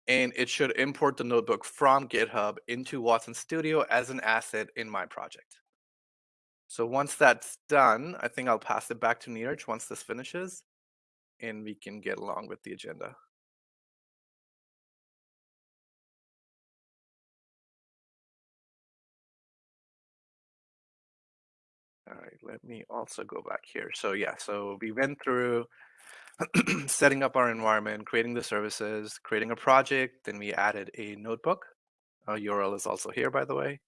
Speaker 6: And it should import the notebook from GitHub into Watson Studio as an asset in my project. So once that's done, I think I'll pass it back to Neeraj once this finishes, and we can get along with the agenda. All right, let me also go back here. So yeah, so we went through setting up our environment, creating the services, creating a project, then we added a notebook. Our URL is also here, by the way.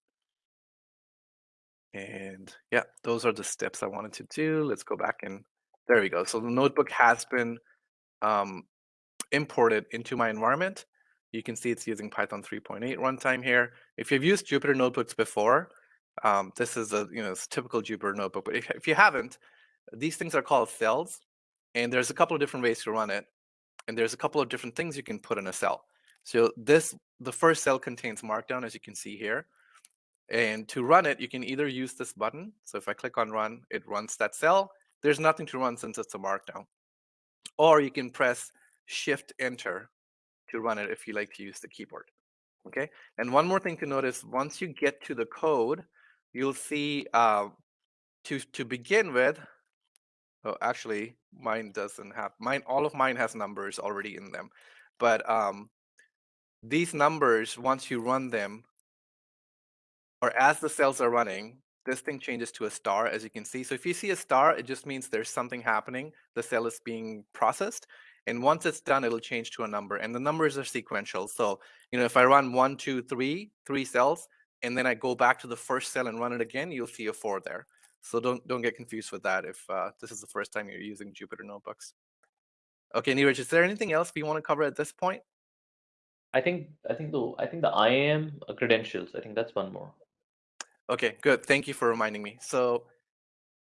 Speaker 6: And yeah, those are the steps I wanted to do. Let's go back and there we go. So the notebook has been um, imported into my environment. You can see it's using Python 3.8 runtime here. If you've used Jupyter notebooks before, um, this is a you know typical Jupyter notebook. But if, if you haven't, these things are called cells, and there's a couple of different ways to run it, and there's a couple of different things you can put in a cell. So this the first cell contains Markdown, as you can see here. And to run it, you can either use this button. So if I click on run, it runs that cell. There's nothing to run since it's a markdown. Or you can press shift enter to run it if you like to use the keyboard. Okay. And one more thing to notice, once you get to the code, you'll see uh, to, to begin with, oh, actually mine doesn't have, mine, all of mine has numbers already in them. But um, these numbers, once you run them, or as the cells are running, this thing changes to a star, as you can see. So if you see a star, it just means there's something happening. The cell is being processed. And once it's done, it'll change to a number. And the numbers are sequential. So, you know, if I run one, two, three, three cells, and then I go back to the first cell and run it again, you'll see a four there. So don't don't get confused with that if uh, this is the first time you're using Jupyter Notebooks. Okay, Neeraj, is there anything else we want to cover at this point?
Speaker 3: I think I think the I think the IAM credentials. I think that's one more.
Speaker 6: Okay, good. Thank you for reminding me. So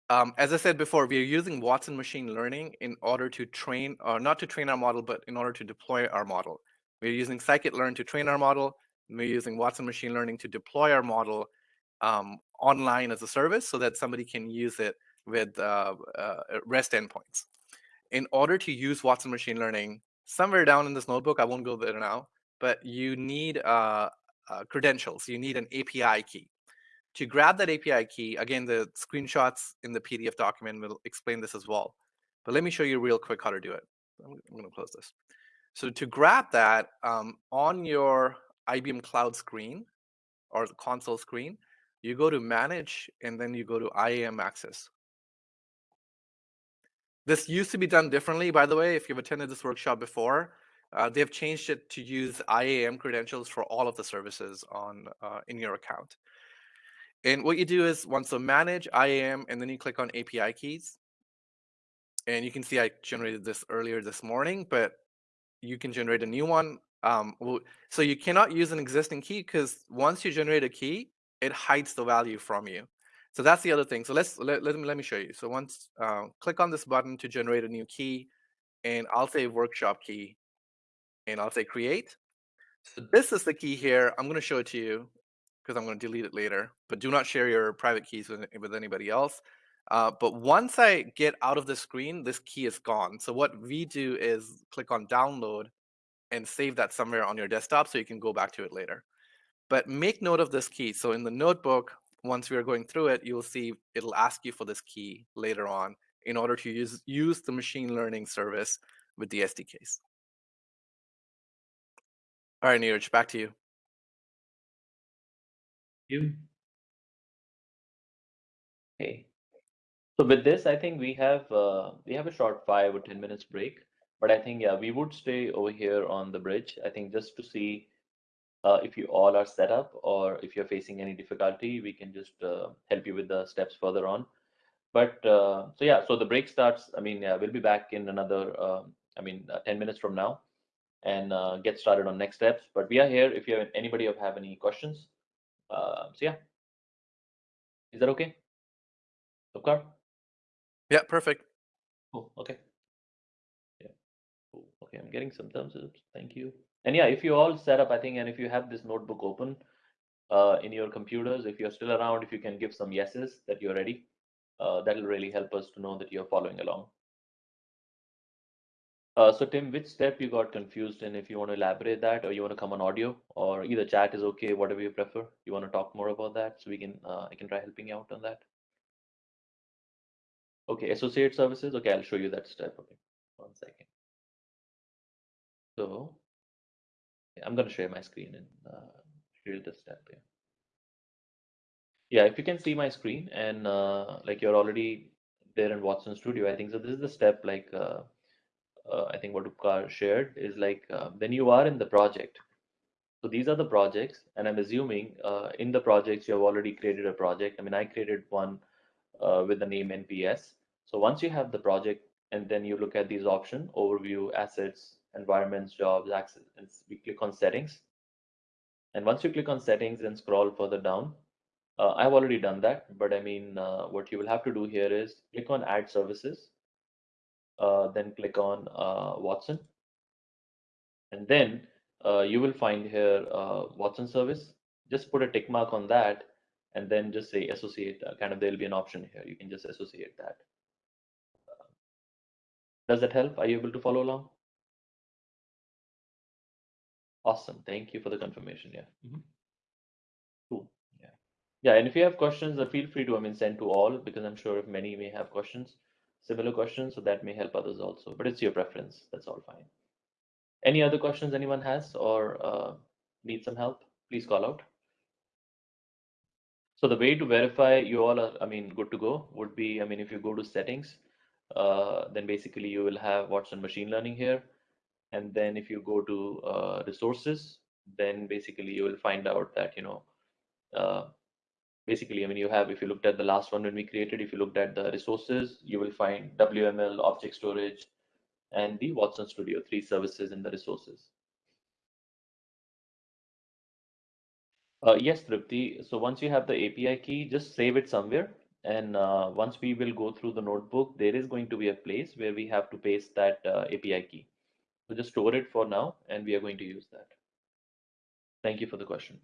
Speaker 6: um, as I said before, we are using Watson machine learning in order to train, or not to train our model, but in order to deploy our model. We're using scikit-learn to train our model. We're using Watson machine learning to deploy our model um, online as a service so that somebody can use it with uh, uh, REST endpoints. In order to use Watson machine learning, somewhere down in this notebook, I won't go there now, but you need uh, uh credentials. You need an API key. To grab that API key, again, the screenshots in the PDF document will explain this as well. But let me show you real quick how to do it. I'm, I'm going to close this. So to grab that um, on your IBM Cloud screen or the console screen, you go to Manage and then you go to IAM Access. This used to be done differently, by the way. If you've attended this workshop before, uh, they've changed it to use IAM credentials for all of the services on uh, in your account. And what you do is once so manage IAM, and then you click on API keys. And you can see I generated this earlier this morning, but you can generate a new one. Um, so you cannot use an existing key because once you generate a key, it hides the value from you. So that's the other thing. So let's let, let, me, let me show you. So once uh, click on this button to generate a new key, and I'll say workshop key, and I'll say create. So this is the key here. I'm going to show it to you because I'm going to delete it later. But do not share your private keys with, with anybody else. Uh, but once I get out of the screen, this key is gone. So what we do is click on download and save that somewhere on your desktop so you can go back to it later. But make note of this key. So in the notebook, once we are going through it, you'll see it'll ask you for this key later on in order to use, use the machine learning service with the SDKs. All right, Neeraj, back to you.
Speaker 3: You. Okay. So with this, I think we have uh, we have a short five or ten minutes break. But I think yeah, we would stay over here on the bridge. I think just to see uh, if you all are set up or if you're facing any difficulty, we can just uh, help you with the steps further on. But uh, so yeah, so the break starts. I mean, yeah, we'll be back in another. Um, I mean, uh, ten minutes from now, and uh, get started on next steps. But we are here if you have anybody have any questions. Uh, so yeah, is that okay? Upkar?
Speaker 6: Yeah, perfect.
Speaker 3: Cool. Okay. Yeah. Cool. Okay, I'm getting some thumbs up. Thank you. And yeah, if you all set up, I think, and if you have this notebook open uh, in your computers, if you're still around, if you can give some yeses that you're ready, uh, that'll really help us to know that you're following along. Uh, so Tim, which step you got confused in? If you want to elaborate that, or you want to come on audio, or either chat is okay, whatever you prefer. You want to talk more about that, so we can uh, I can try helping you out on that. Okay, associate services. Okay, I'll show you that step. Okay, one second. So I'm going to share my screen and uh, show the step here. Yeah, if you can see my screen and uh, like you're already there in Watson Studio, I think so. This is the step like. Uh, I think what Upkar shared is like uh, then you are in the project. So these are the projects, and I'm assuming uh, in the projects you have already created a project. I mean, I created one uh, with the name NPS. So once you have the project, and then you look at these options: overview, assets, environments, jobs, access, and we click on settings. And once you click on settings and scroll further down, uh, I've already done that. But I mean, uh, what you will have to do here is click on Add Services then click on uh, Watson. And then uh, you will find here Watson service. Just put a tick mark on that and then just say associate, kind of there'll be an option here. You can just associate that. Does that help? Are you able to follow along? Awesome. Thank you for the confirmation. Yeah. Mm -hmm. Cool. Yeah. Yeah. And if you have questions, feel free to, I mean, send to all because I'm sure if many may have questions similar questions, so that may help others also, but it's your preference. That's all fine. Any other questions anyone has or uh, need some help, please call out. So the way to verify you all are, I mean, good to go would be, I mean, if you go to settings, uh, then basically you will have Watson machine learning here. And then if you go to uh, resources, then basically you will find out that, you know, uh, basically, I mean, you have, if you looked at the last one when we created, if you looked at the resources, you will find WML, object storage, and the Watson Studio, three services in the resources. Uh, yes, Tripti. So once you have the API key, just save it somewhere. And uh, once we will go through the notebook, there is going to be a place where we have to paste that uh, API key. So just store it for now, and we are going to use that. Thank you for the question.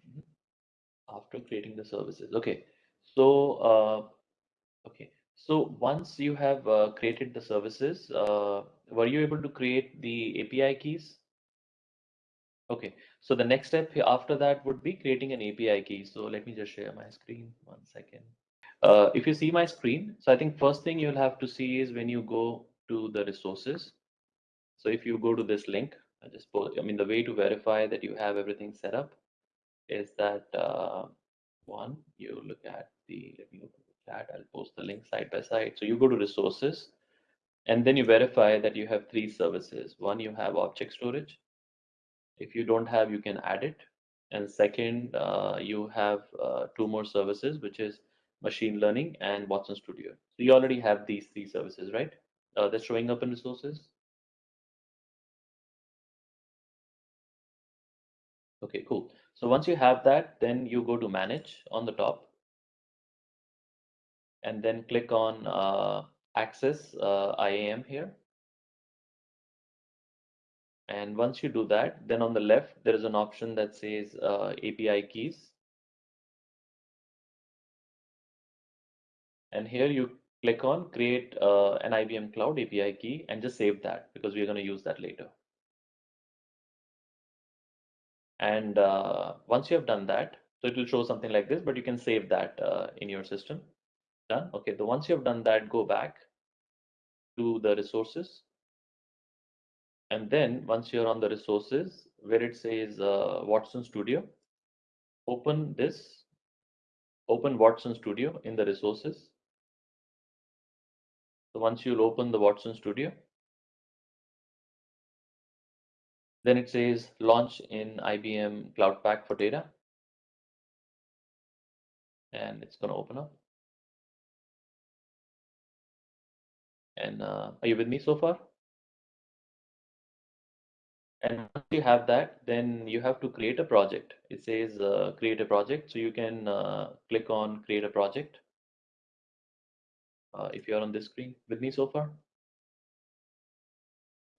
Speaker 3: After creating the services. Okay, so uh, okay, so once you have uh, created the services, uh, were you able to create the API keys? Okay, so the next step after that would be creating an API key. So let me just share my screen one second. Uh, if you see my screen, so I think first thing you'll have to see is when you go to the resources. So if you go to this link, I just post, I mean, the way to verify that you have everything set up is that uh, one, you look at the, let me open the chat, I'll post the link side by side. So you go to resources and then you verify that you have three services. One, you have object storage. If you don't have, you can add it. And second, uh, you have uh, two more services, which is machine learning and Watson Studio. So you already have these three services, right? Uh, that's showing up in resources. Okay, cool. So once you have that, then you go to manage on the top and then click on uh, access uh, IAM here. And once you do that, then on the left, there is an option that says uh, API keys. And here you click on create uh, an IBM Cloud API key and just save that because we're going to use that later. And uh, once you have done that, so it will show something like this, but you can save that uh, in your system. Done. Okay, so once you have done that, go back to the resources. And then once you're on the resources, where it says uh, Watson Studio, open this, open Watson Studio in the resources. So once you'll open the Watson Studio, then it says launch in IBM Cloud Pak for data. And it's going to open up. And uh, are you with me so far? And once you have that, then you have to create a project. It says uh, create a project. So you can uh, click on create a project. Uh, if you're on this screen with me so far.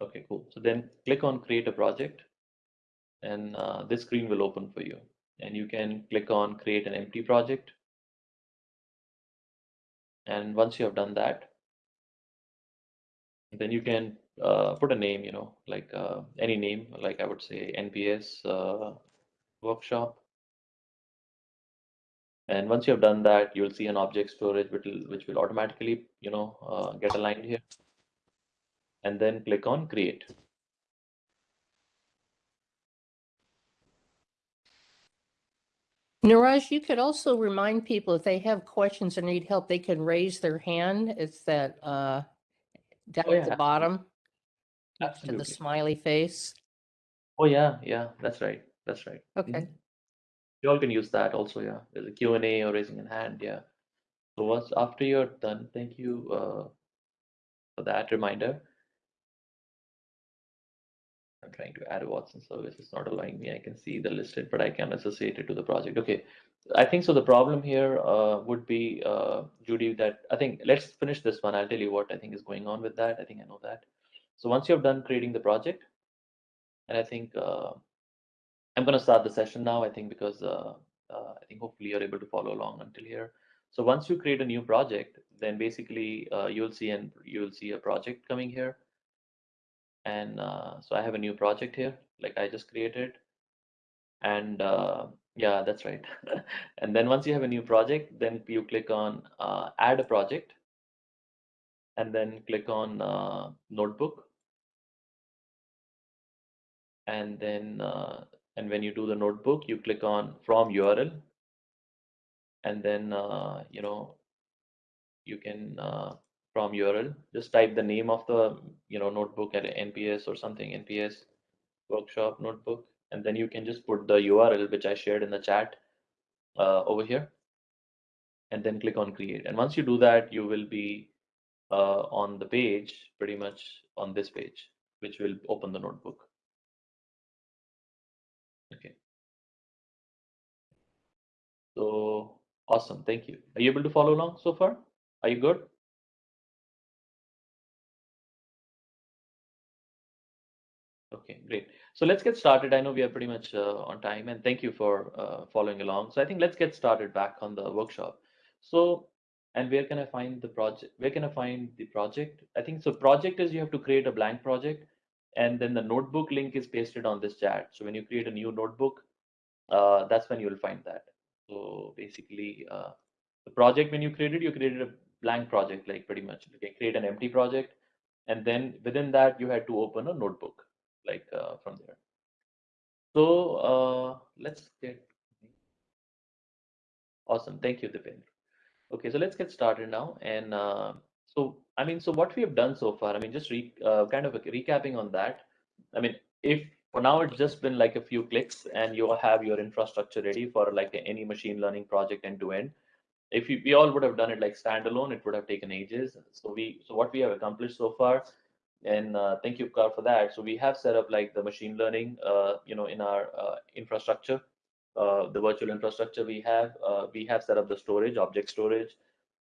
Speaker 3: Okay, cool. So then click on create a project and uh, this screen will open for you. And you can click on create an empty project. And once you have done that, then you can uh, put a name, you know, like uh, any name, like I would say NPS uh, workshop. And once you have done that, you'll see an object storage which will, which will automatically, you know, uh, get aligned here. And then click on create.
Speaker 4: Neeraj, you could also remind people if they have questions or need help, they can raise their hand. It's that uh down
Speaker 3: Oh, yeah,
Speaker 4: at the bottom next to the smiley face.
Speaker 3: Oh yeah, yeah, that's right. That's right.
Speaker 4: Okay.
Speaker 3: Mhm. You all can use that also, yeah. There's a Q&A or raising a hand, yeah. So once after you're done, thank you uh, for that reminder. I'm trying to add a Watson service. It's not allowing me. I can see the listed, but I can associate it to the project. Okay. I think so. The problem here uh, would be, uh, Judy, that I think let's finish this one. I'll tell you what I think is going on with that. I think I know that. So once you have done creating the project, and I think uh, I'm going to start the session now. I think because uh, uh, I think hopefully you're able to follow along until here. So once you create a new project, then basically uh, you'll see and you'll see a project coming here. And uh, so I have a new project here, like I just created. And uh, yeah, that's right. and then once you have a new project, then you click on uh, add a project and then click on uh, notebook. And then, uh, and when you do the notebook, you click on from URL. And then, uh, you know, you can from URL just type the name of the you know notebook at NPS or something NPS workshop notebook, and then you can just put the URL which I shared in the chat uh, over here, and then click on create. And once you do that, you will be uh, on the page, pretty much on this page, which will open the notebook. Okay. So awesome, thank you. Are you able to follow along so far? Are you good? Okay, great. So let's get started. I know we are pretty much uh, on time and thank you for uh, following along. So I think let's get started back on the workshop. So, and where can I find the project? Where can I find the project? I think so project is you have to create a blank project and then the notebook link is pasted on this chat. So when you create a new notebook, uh, that's when you'll find that. So basically, uh, the project when you created, you created a blank project, like pretty much. You can create an empty project, and then within that, you had to open a notebook, like uh, from there. So uh, let's get awesome. Thank you, Dipendra. Okay, so let's get started now. And uh, so, I mean, so what we have done so far, I mean, just re kind of recapping on that. I mean, if for now it's just been like a few clicks and you have your infrastructure ready for like any machine learning project end to end. If we, we all would have done it like standalone, it would have taken ages. So we, so what we have accomplished so far, and uh, thank you, Carl, for that. So we have set up like the machine learning, uh, you know, in our uh, infrastructure uh, the virtual infrastructure we have. Uh, we have set up the storage, object storage.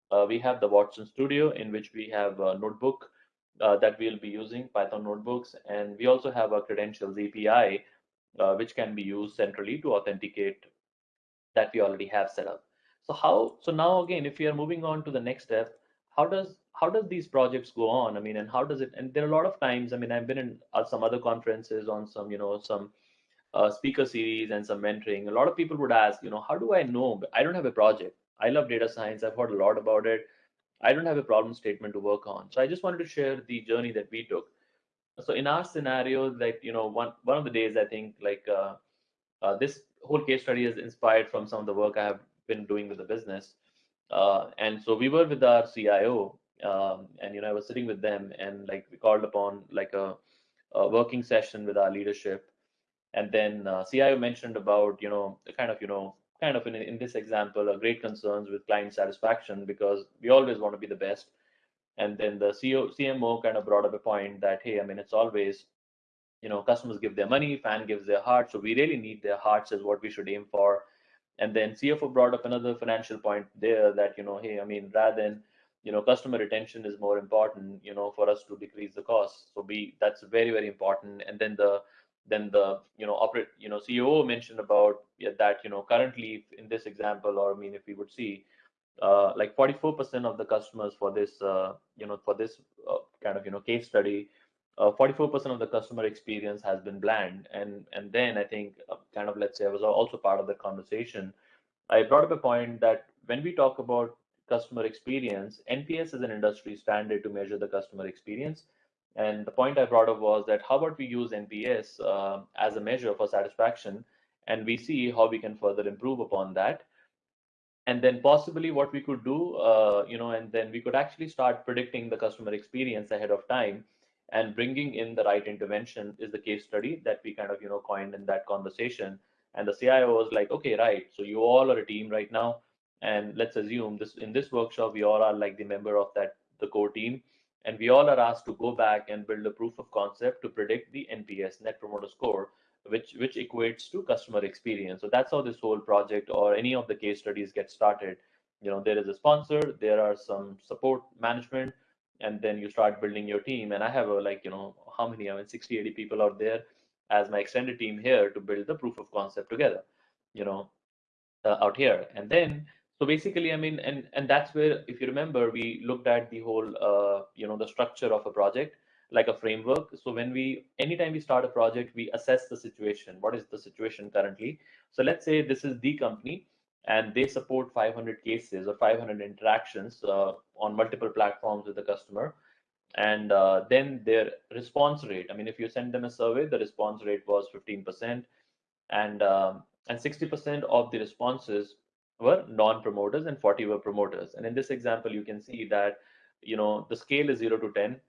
Speaker 3: Uh, we have the Watson Studio in which we have a notebook that we'll be using, Python notebooks. And we also have a credentials API, which can be used centrally to authenticate that we already have set up. So how, so now again, if we are moving on to the next step, how does how does these projects go on? I mean, and how does it? And there are a lot of times. I mean, I've been in uh, some other conferences on some, you know, some uh, speaker series and some mentoring, a lot of people would ask, you know, how do I know? I don't have a project. I love data science. I've heard a lot about it. I don't have a problem statement to work on. So I just wanted to share the journey that we took. So in our scenario, like you know, one one of the days I think like uh, uh, this whole case study is inspired from some of the work I have been doing with the business. Uh, and so we were with our CIO, um, and you know, I was sitting with them, and like we called upon like a, a working session with our leadership and then uh, CIO mentioned about, you know, the kind of, you know, kind of in, in this example, a great concerns with client satisfaction because we always want to be the best. And then the CEO, CMO kind of brought up a point that, hey, I mean, it's always, you know, customers give their money, fan gives their heart. So we really need their hearts is what we should aim for. And then CFO brought up another financial point there that, you know, hey, I mean, rather than, you know, customer retention is more important, you know, for us to decrease the cost. So be that's very, very important. And then the, then the you know operate you know CEO mentioned about that you know currently in this example or I mean if we would see uh, like 44% of the customers for this uh, you know for this uh, kind of you know case study 44% uh, of the customer experience has been bland and and then I think uh, kind of let's say I was also part of the conversation I brought up a point that when we talk about customer experience NPS is an industry standard to measure the customer experience and the point I brought up was that how about we use NPS uh, as a measure for satisfaction and we see how we can further improve upon that. And then possibly what we could do, uh, you know, and then we could actually start predicting the customer experience ahead of time and bringing in the right intervention is the case study that we kind of, you know, coined in that conversation. And the CIO was like, okay, right. So you all are a team right now. And let's assume this in this workshop, we all are like the member of that, the core team and we all are asked to go back and build a proof of concept to predict the NPS, Net Promoter Score, which which equates to customer experience. So that's how this whole project or any of the case studies get started. You know, there is a sponsor, there are some support management, and then you start building your team. And I have a like, you know, how many? I mean, 60, 80 people out there as my extended team here to build the proof of concept together, you know, uh, out here. And then so basically i mean and and that's where if you remember we looked at the whole uh, you know the structure of a project like a framework. So when we anytime we start a project we assess the situation. What is the situation currently? So let's say this is the company and they support 500 cases or 500 interactions uh, on multiple platforms with the customer. And uh, then their response rate i mean if you send them a survey the response rate was 15% and um, and 60% of the responses were non-promoters and 40 were promoters. And in this example, you can see that, you know, the scale is 0 to 10.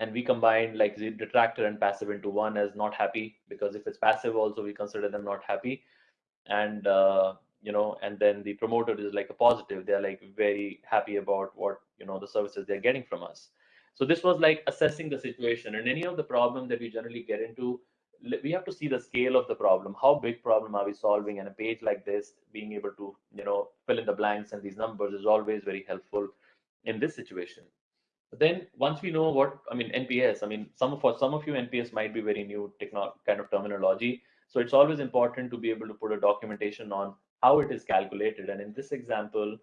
Speaker 3: And we combine like the detractor and passive into one as not happy, because if it's passive also, we consider them not happy. And, uh, you know, and then the promoter is like a positive. They're like very happy about what, you know, the services they're getting from us. So this was like assessing the situation and any of the problem that we generally get into we have to see the scale of the problem. How big problem are we solving? And a page like this being able to you know fill in the blanks and these numbers is always very helpful in this situation. But then once we know what i mean nps i mean some for some of you nps might be very new techno kind of terminology. So it's always important to be able to put a documentation on how it is calculated. And in this example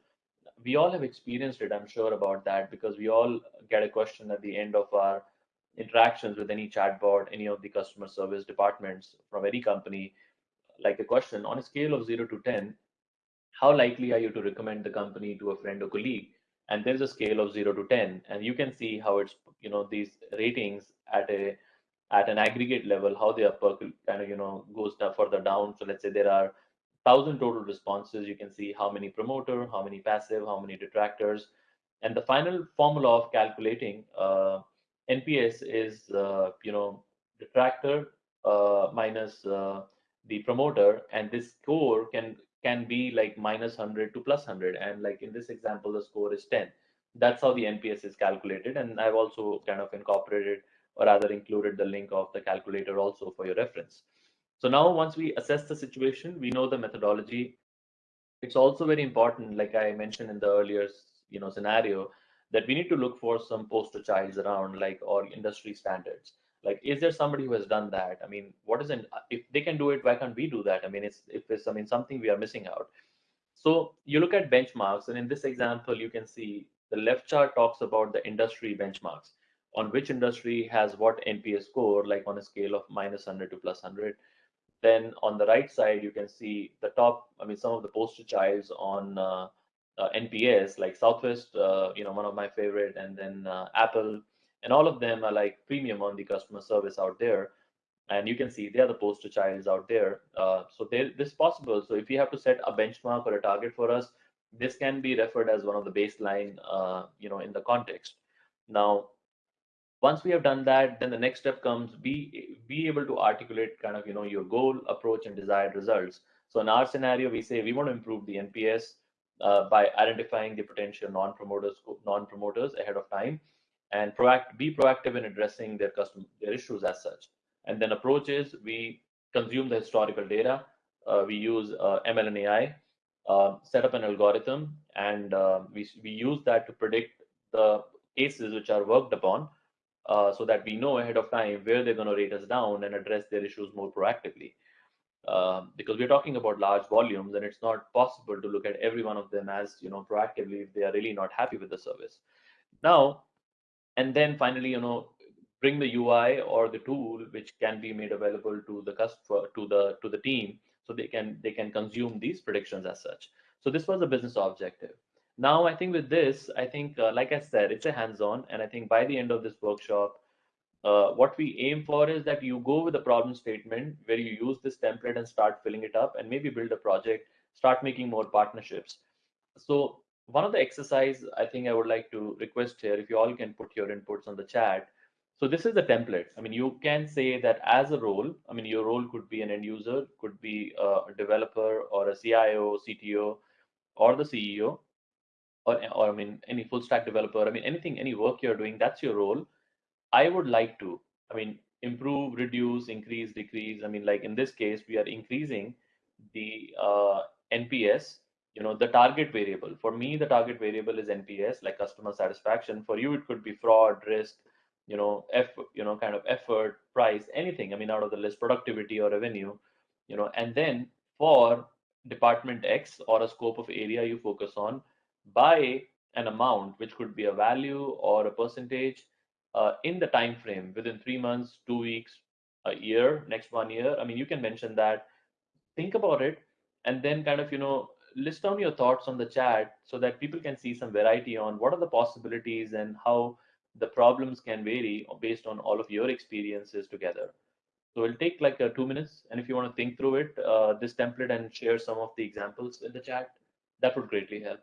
Speaker 3: we all have experienced it i'm sure about that because we all get a question at the end of our interactions with any chatbot, any of the customer service departments from any company, like a question on a scale of zero to 10, how likely are you to recommend the company to a friend or colleague? And there's a scale of zero to 10, and you can see how it's, you know, these ratings at a at an aggregate level, how are percol- kind of, you know, goes further down. So let's say there are thousand total responses. You can see how many promoter, how many passive, how many detractors, and the final formula of calculating uh, NPS is, uh, you know, detractor uh, minus uh, the promoter, and this score can can be like minus 100 to plus 100. And like in this example, the score is 10. That's how the NPS is calculated. And I've also kind of incorporated or rather included the link of the calculator also for your reference. So now once we assess the situation, we know the methodology. It's also very important, like I mentioned in the earlier you know, scenario, that we need to look for some poster childs around like or industry standards. Like is there somebody who has done that? I mean what is it if they can do it why can't we do that? I mean it's if it's i mean something we are missing out. So you look at benchmarks and in this example you can see the left chart talks about the industry benchmarks on which industry has what nps score like on a scale of minus 100 to plus 100 then on the right side you can see the top i mean some of the poster childs on uh, uh, nps like southwest uh, you know one of my favorite and then uh, apple and all of them are like premium on the customer service out there. And you can see they are the poster childs out there. Uh, so this is possible. So if you have to set a benchmark or a target for us this can be referred as one of the baseline uh, you know in the context. Now once we have done that then the next step comes be be able to articulate kind of you know your goal approach and desired results. So in our scenario we say we want to improve the nps uh, by identifying the potential non-promoters non-promoters ahead of time and proact, be proactive in addressing their custom their issues as such. And then approaches we consume the historical data. Uh, we use uh, ML and AI, uh, set up an algorithm, and uh, we we use that to predict the cases which are worked upon, uh, so that we know ahead of time where they're going to rate us down and address their issues more proactively. Um, because we're talking about large volumes, and it's not possible to look at every one of them as you know proactively if they are really not happy with the service. Now, and then finally you know bring the ui or the tool which can be made available to the customer to the to the team so they can they can consume these predictions as such so this was a business objective now i think with this i think uh, like i said it's a hands-on and i think by the end of this workshop uh, what we aim for is that you go with a problem statement where you use this template and start filling it up and maybe build a project start making more partnerships so one of the exercise I think I would like to request here, if you all can put your inputs on the chat. So this is the template. I mean, you can say that as a role, I mean, your role could be an end user, could be a developer or a CIO, CTO, or the CEO, or, or I mean, any full stack developer. I mean, anything, any work you're doing, that's your role. I would like to, I mean, improve, reduce, increase, decrease. I mean, like in this case, we are increasing the uh, NPS you know the target variable. For me the target variable is nps like customer satisfaction. For you it could be fraud risk you know f you know kind of effort price anything i mean out of the list productivity or revenue you know. And then for department x or a scope of area you focus on by an amount which could be a value or a percentage uh, in the time frame within three months two weeks a year next one year i mean you can mention that think about it and then kind of you know list down your thoughts on the chat so that people can see some variety on what are the possibilities and how the problems can vary based on all of your experiences together. So it'll take like uh, two minutes. And if you want to think through it, uh, this template and share some of the examples in the chat, that would greatly help.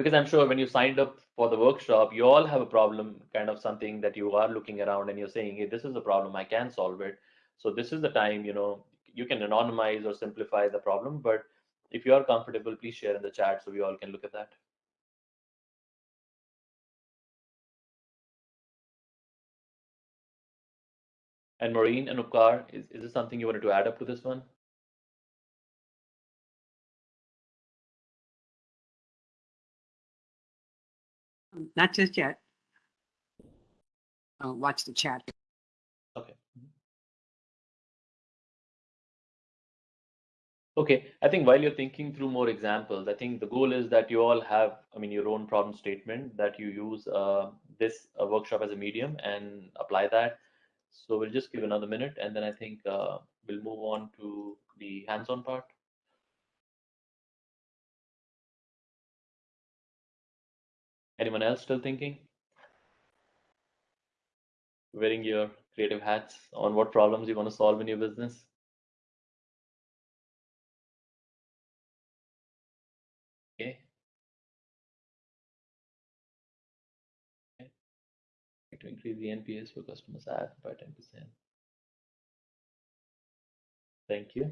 Speaker 3: Because I'm sure when you signed up for the workshop, you all have a problem, kind of something that you are looking around and you're saying, hey, this is a problem, I can solve it. So this is the time, you know, you can anonymize or simplify the problem, but if you are comfortable, please share in the chat so we all can look at that. And Maureen and Upkar, is, is this something you wanted to add up to this one?
Speaker 2: Not just yet. I'll watch the chat.
Speaker 3: Okay. Okay, I think while you're thinking through more examples, I think the goal is that you all have, I mean, your own problem statement that you use uh, this uh, workshop as a medium and apply that. So we'll just give another minute and then I think uh, we'll move on to the hands-on part. Anyone else still thinking? Wearing your creative hats on what problems you want to solve in your business? Okay. To increase the NPS for customers add by 10%. Thank you.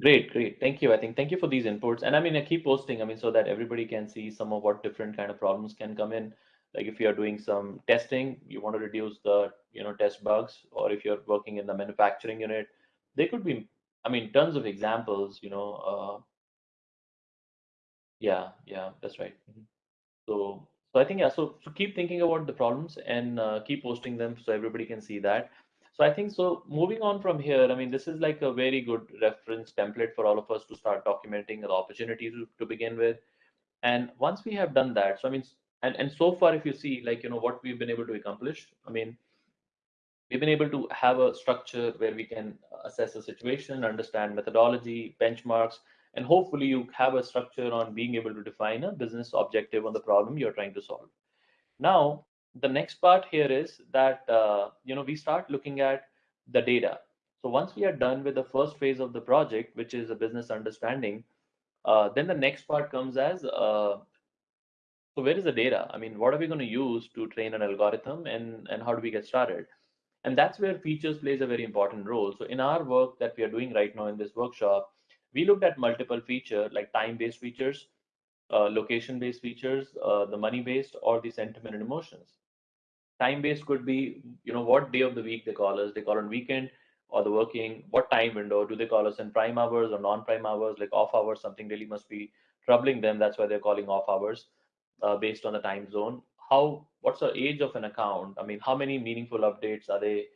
Speaker 3: Great, great. Thank you. I think thank you for these inputs. And I mean, I keep posting, I mean, so that everybody can see some of what different kind of problems can come in. Like if you are doing some testing, you want to reduce the, you know, test bugs, or if you're working in the manufacturing unit, they could be, I mean, tons of examples, you know, uh, yeah, yeah, that's right. Mhm. So, so I think, yeah, so, so keep thinking about the problems and uh, keep posting them so everybody can see that. So I think so moving on from here, I mean, this is like a very good reference template for all of us to start documenting the opportunity to, to begin with. And once we have done that, so I mean, and, and so far, if you see like, you know, what we've been able to accomplish, I mean, we've been able to have a structure where we can assess the situation, understand methodology, benchmarks, and hopefully you have a structure on being able to define a business objective on the problem you're trying to solve. Now, the next part here is that uh, you know we start looking at the data. So once we are done with the first phase of the project, which is a business understanding, uh, then the next part comes as uh, so where is the data? I mean, what are we going to use to train an algorithm, and and how do we get started? And that's where features plays a very important role. So in our work that we are doing right now in this workshop, we looked at multiple feature like time-based features, uh, location-based features, uh, the money-based, or the sentiment and emotions time based could be you know what day of the week they call us. They call on weekend or the working what time window. Do they call us in prime hours or non-prime hours? Like off hours something really must be troubling them. That's why they're calling off hours uh, based on the time zone. How what's the age of an account? I mean how many meaningful updates are they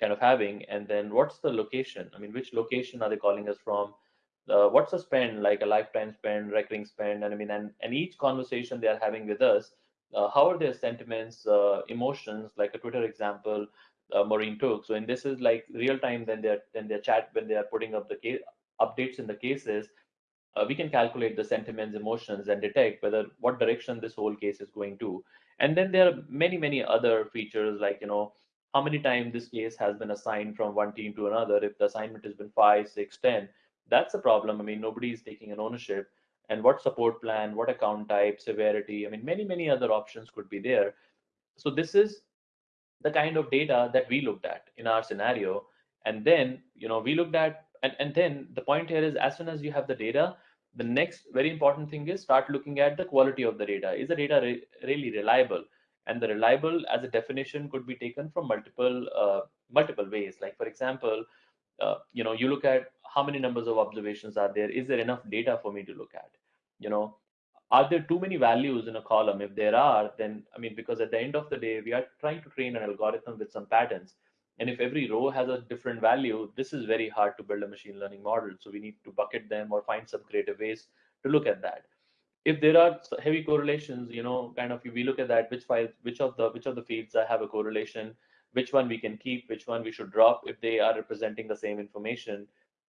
Speaker 3: kind of having? And then what's the location? I mean which location are they calling us from? Uh, what's the spend like a lifetime spend recurring spend? And i mean and, and each conversation they are having with us how are their sentiments, uh, emotions, like a Twitter example uh, Maureen took. So, and this is like real time when they're when they're chat when they are putting up the case updates in the cases. Uh, we can calculate the sentiments, emotions, and detect whether what direction this whole case is going to. And then there are many, many other features like you know how many times this case has been assigned from one team to another. If the assignment has been five, six, ten, that's a problem. I mean, nobody is taking an ownership and what support plan, what account type, severity. I mean, many, many other options could be there. So this is the kind of data that we looked at in our scenario. And then, you know, we looked at, and, and then the point here is as soon as you have the data, the next very important thing is start looking at the quality of the data. Is the data re really reliable? And the reliable as a definition could be taken from multiple uh, multiple ways. Like for example, uh, you know, you look at how many numbers of observations are there? Is there enough data for me to look at? You know are there too many values in a column? If there are then i mean because at the end of the day we are trying to train an algorithm with some patterns. And if every row has a different value this is very hard to build a machine learning model. So we need to bucket them or find some creative ways to look at that. If there are heavy correlations you know kind of we look at that which files which of the which of the fields I have a correlation which one we can keep which one we should drop if they are representing the same information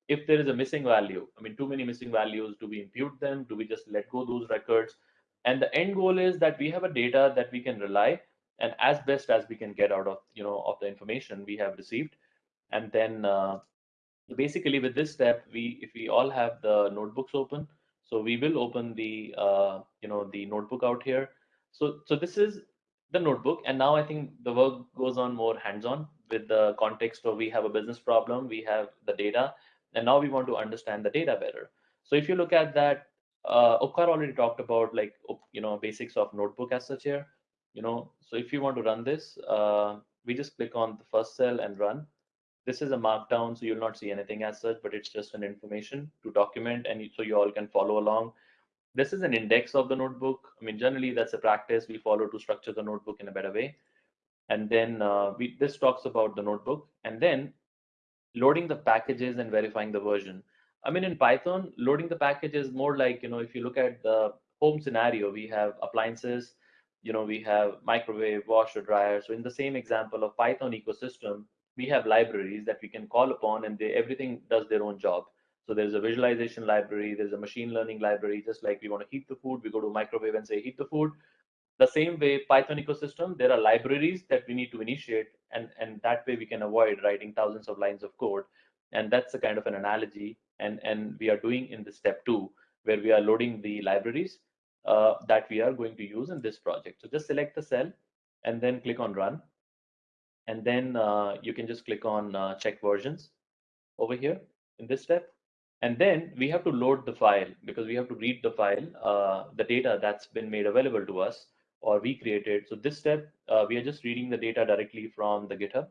Speaker 3: if there is a missing value, I mean, too many missing values, do we impute them? Do we just let go those records? And the end goal is that we have a data that we can rely and as best as we can get out of, you know, of the information we have received. And then uh, basically with this step, we, if we all have the notebooks open, so we will open the, uh, you know, the notebook out here. So, so this is the notebook. And now I think the work goes on more hands-on with the context of we have a business problem, we have the data, and now we want to understand the data better. So if you look at that, uh, already talked about like, you know, basics of notebook as such here, you know, so if you want to run this, uh, we just click on the first cell and run. This is a markdown, so you'll not see anything as such, but it's just an information to document and so you all can follow along. This is an index of the notebook. I mean, generally that's a practice we follow to structure the notebook in a better way. And then uh, we, this talks about the notebook. And then loading the packages and verifying the version. I mean, in Python, loading the package is more like, you know, if you look at the home scenario, we have appliances, you know, we have microwave, washer, dryer. So in the same example of Python ecosystem, we have libraries that we can call upon and they, everything does their own job. So there's a visualization library, there's a machine learning library, just like we want to heat the food, we go to microwave and say heat the food. The same way Python ecosystem, there are libraries that we need to initiate and, and that way we can avoid writing thousands of lines of code. And that's a kind of an analogy and, and we are doing in the step two, where we are loading the libraries uh, that we are going to use in this project. So just select the cell and then click on run. And then uh, you can just click on uh, check versions over here in this step. And then we have to load the file because we have to read the file, uh, the data that's been made available to us or we created. So this step, uh, we are just reading the data directly from the GitHub.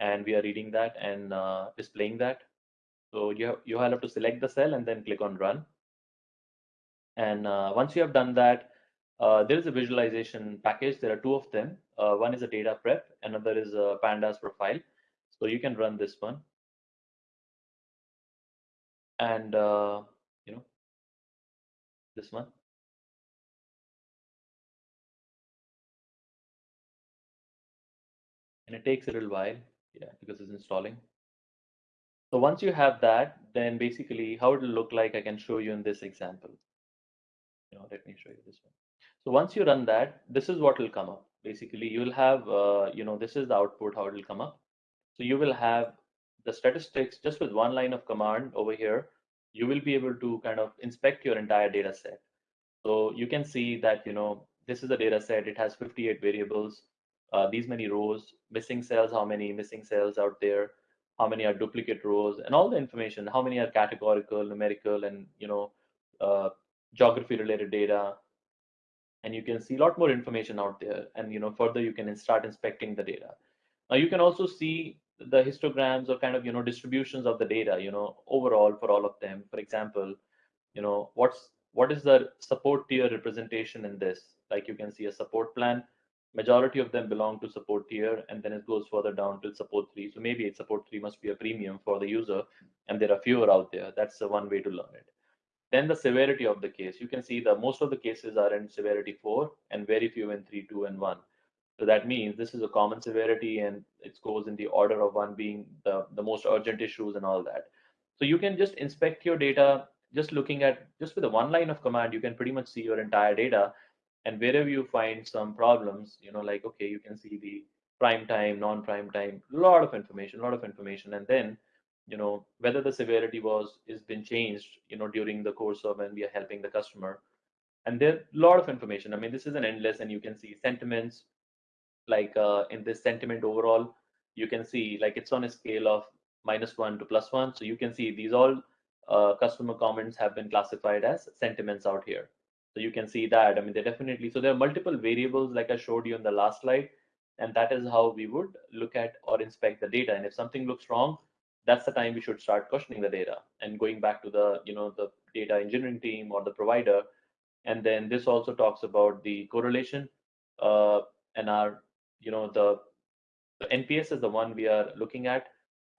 Speaker 3: And we are reading that and uh, displaying that. So you have, you have to select the cell and then click on run. And uh, once you have done that, uh, there is a visualization package. There are two of them. Uh, one is a data prep, another is a pandas profile. So you can run this one. And, uh, you know, this one. And it takes a little while, yeah, because it's installing. So once you have that, then basically how it will look like, I can show you in this example. You know, let me show you this one. So once you run that, this is what will come up. Basically, you will have, uh, you know, this is the output, how it will come up. So you will have the statistics just with one line of command over here. You will be able to kind of inspect your entire data set. So you can see that, you know, this is a data set. It has 58 variables, uh, these many rows, missing cells, how many missing cells out there, how many are duplicate rows, and all the information, how many are categorical, numerical, and, you know, uh, geography related data, and you can see a lot more information out there and you know further you can start inspecting the data. Now you can also see the histograms or kind of you know distributions of the data you know overall for all of them. For example you know what's what is the support tier representation in this? Like you can see a support plan majority of them belong to support tier and then it goes further down to support 3 so maybe it support 3 must be a premium for the user and there are fewer out there that's the one way to learn it then the severity of the case. You can see that most of the cases are in severity 4 and very few in 3, 2, and 1. So that means this is a common severity and it goes in the order of 1 being the, the most urgent issues and all that. So you can just inspect your data just looking at, just with a one line of command, you can pretty much see your entire data. And wherever you find some problems, you know, like, okay, you can see the prime time, non-prime time, a lot of information, a lot of information. And then you know whether the severity was is been changed you know during the course of when we are helping the customer. And there a lot of information. I mean this is an endless and you can see sentiments. Like uh, in this sentiment overall you can see like it's on a scale of minus one to plus one. So you can see these all uh, customer comments have been classified as sentiments out here so you can see that. I mean they definitely so there are multiple variables like i showed you in the last slide and that is how we would look at or inspect the data. And if something looks wrong that's the time we should start questioning the data and going back to the you know the data engineering team or the provider. And then this also talks about the correlation uh, and our you know the, the nps is the one we are looking at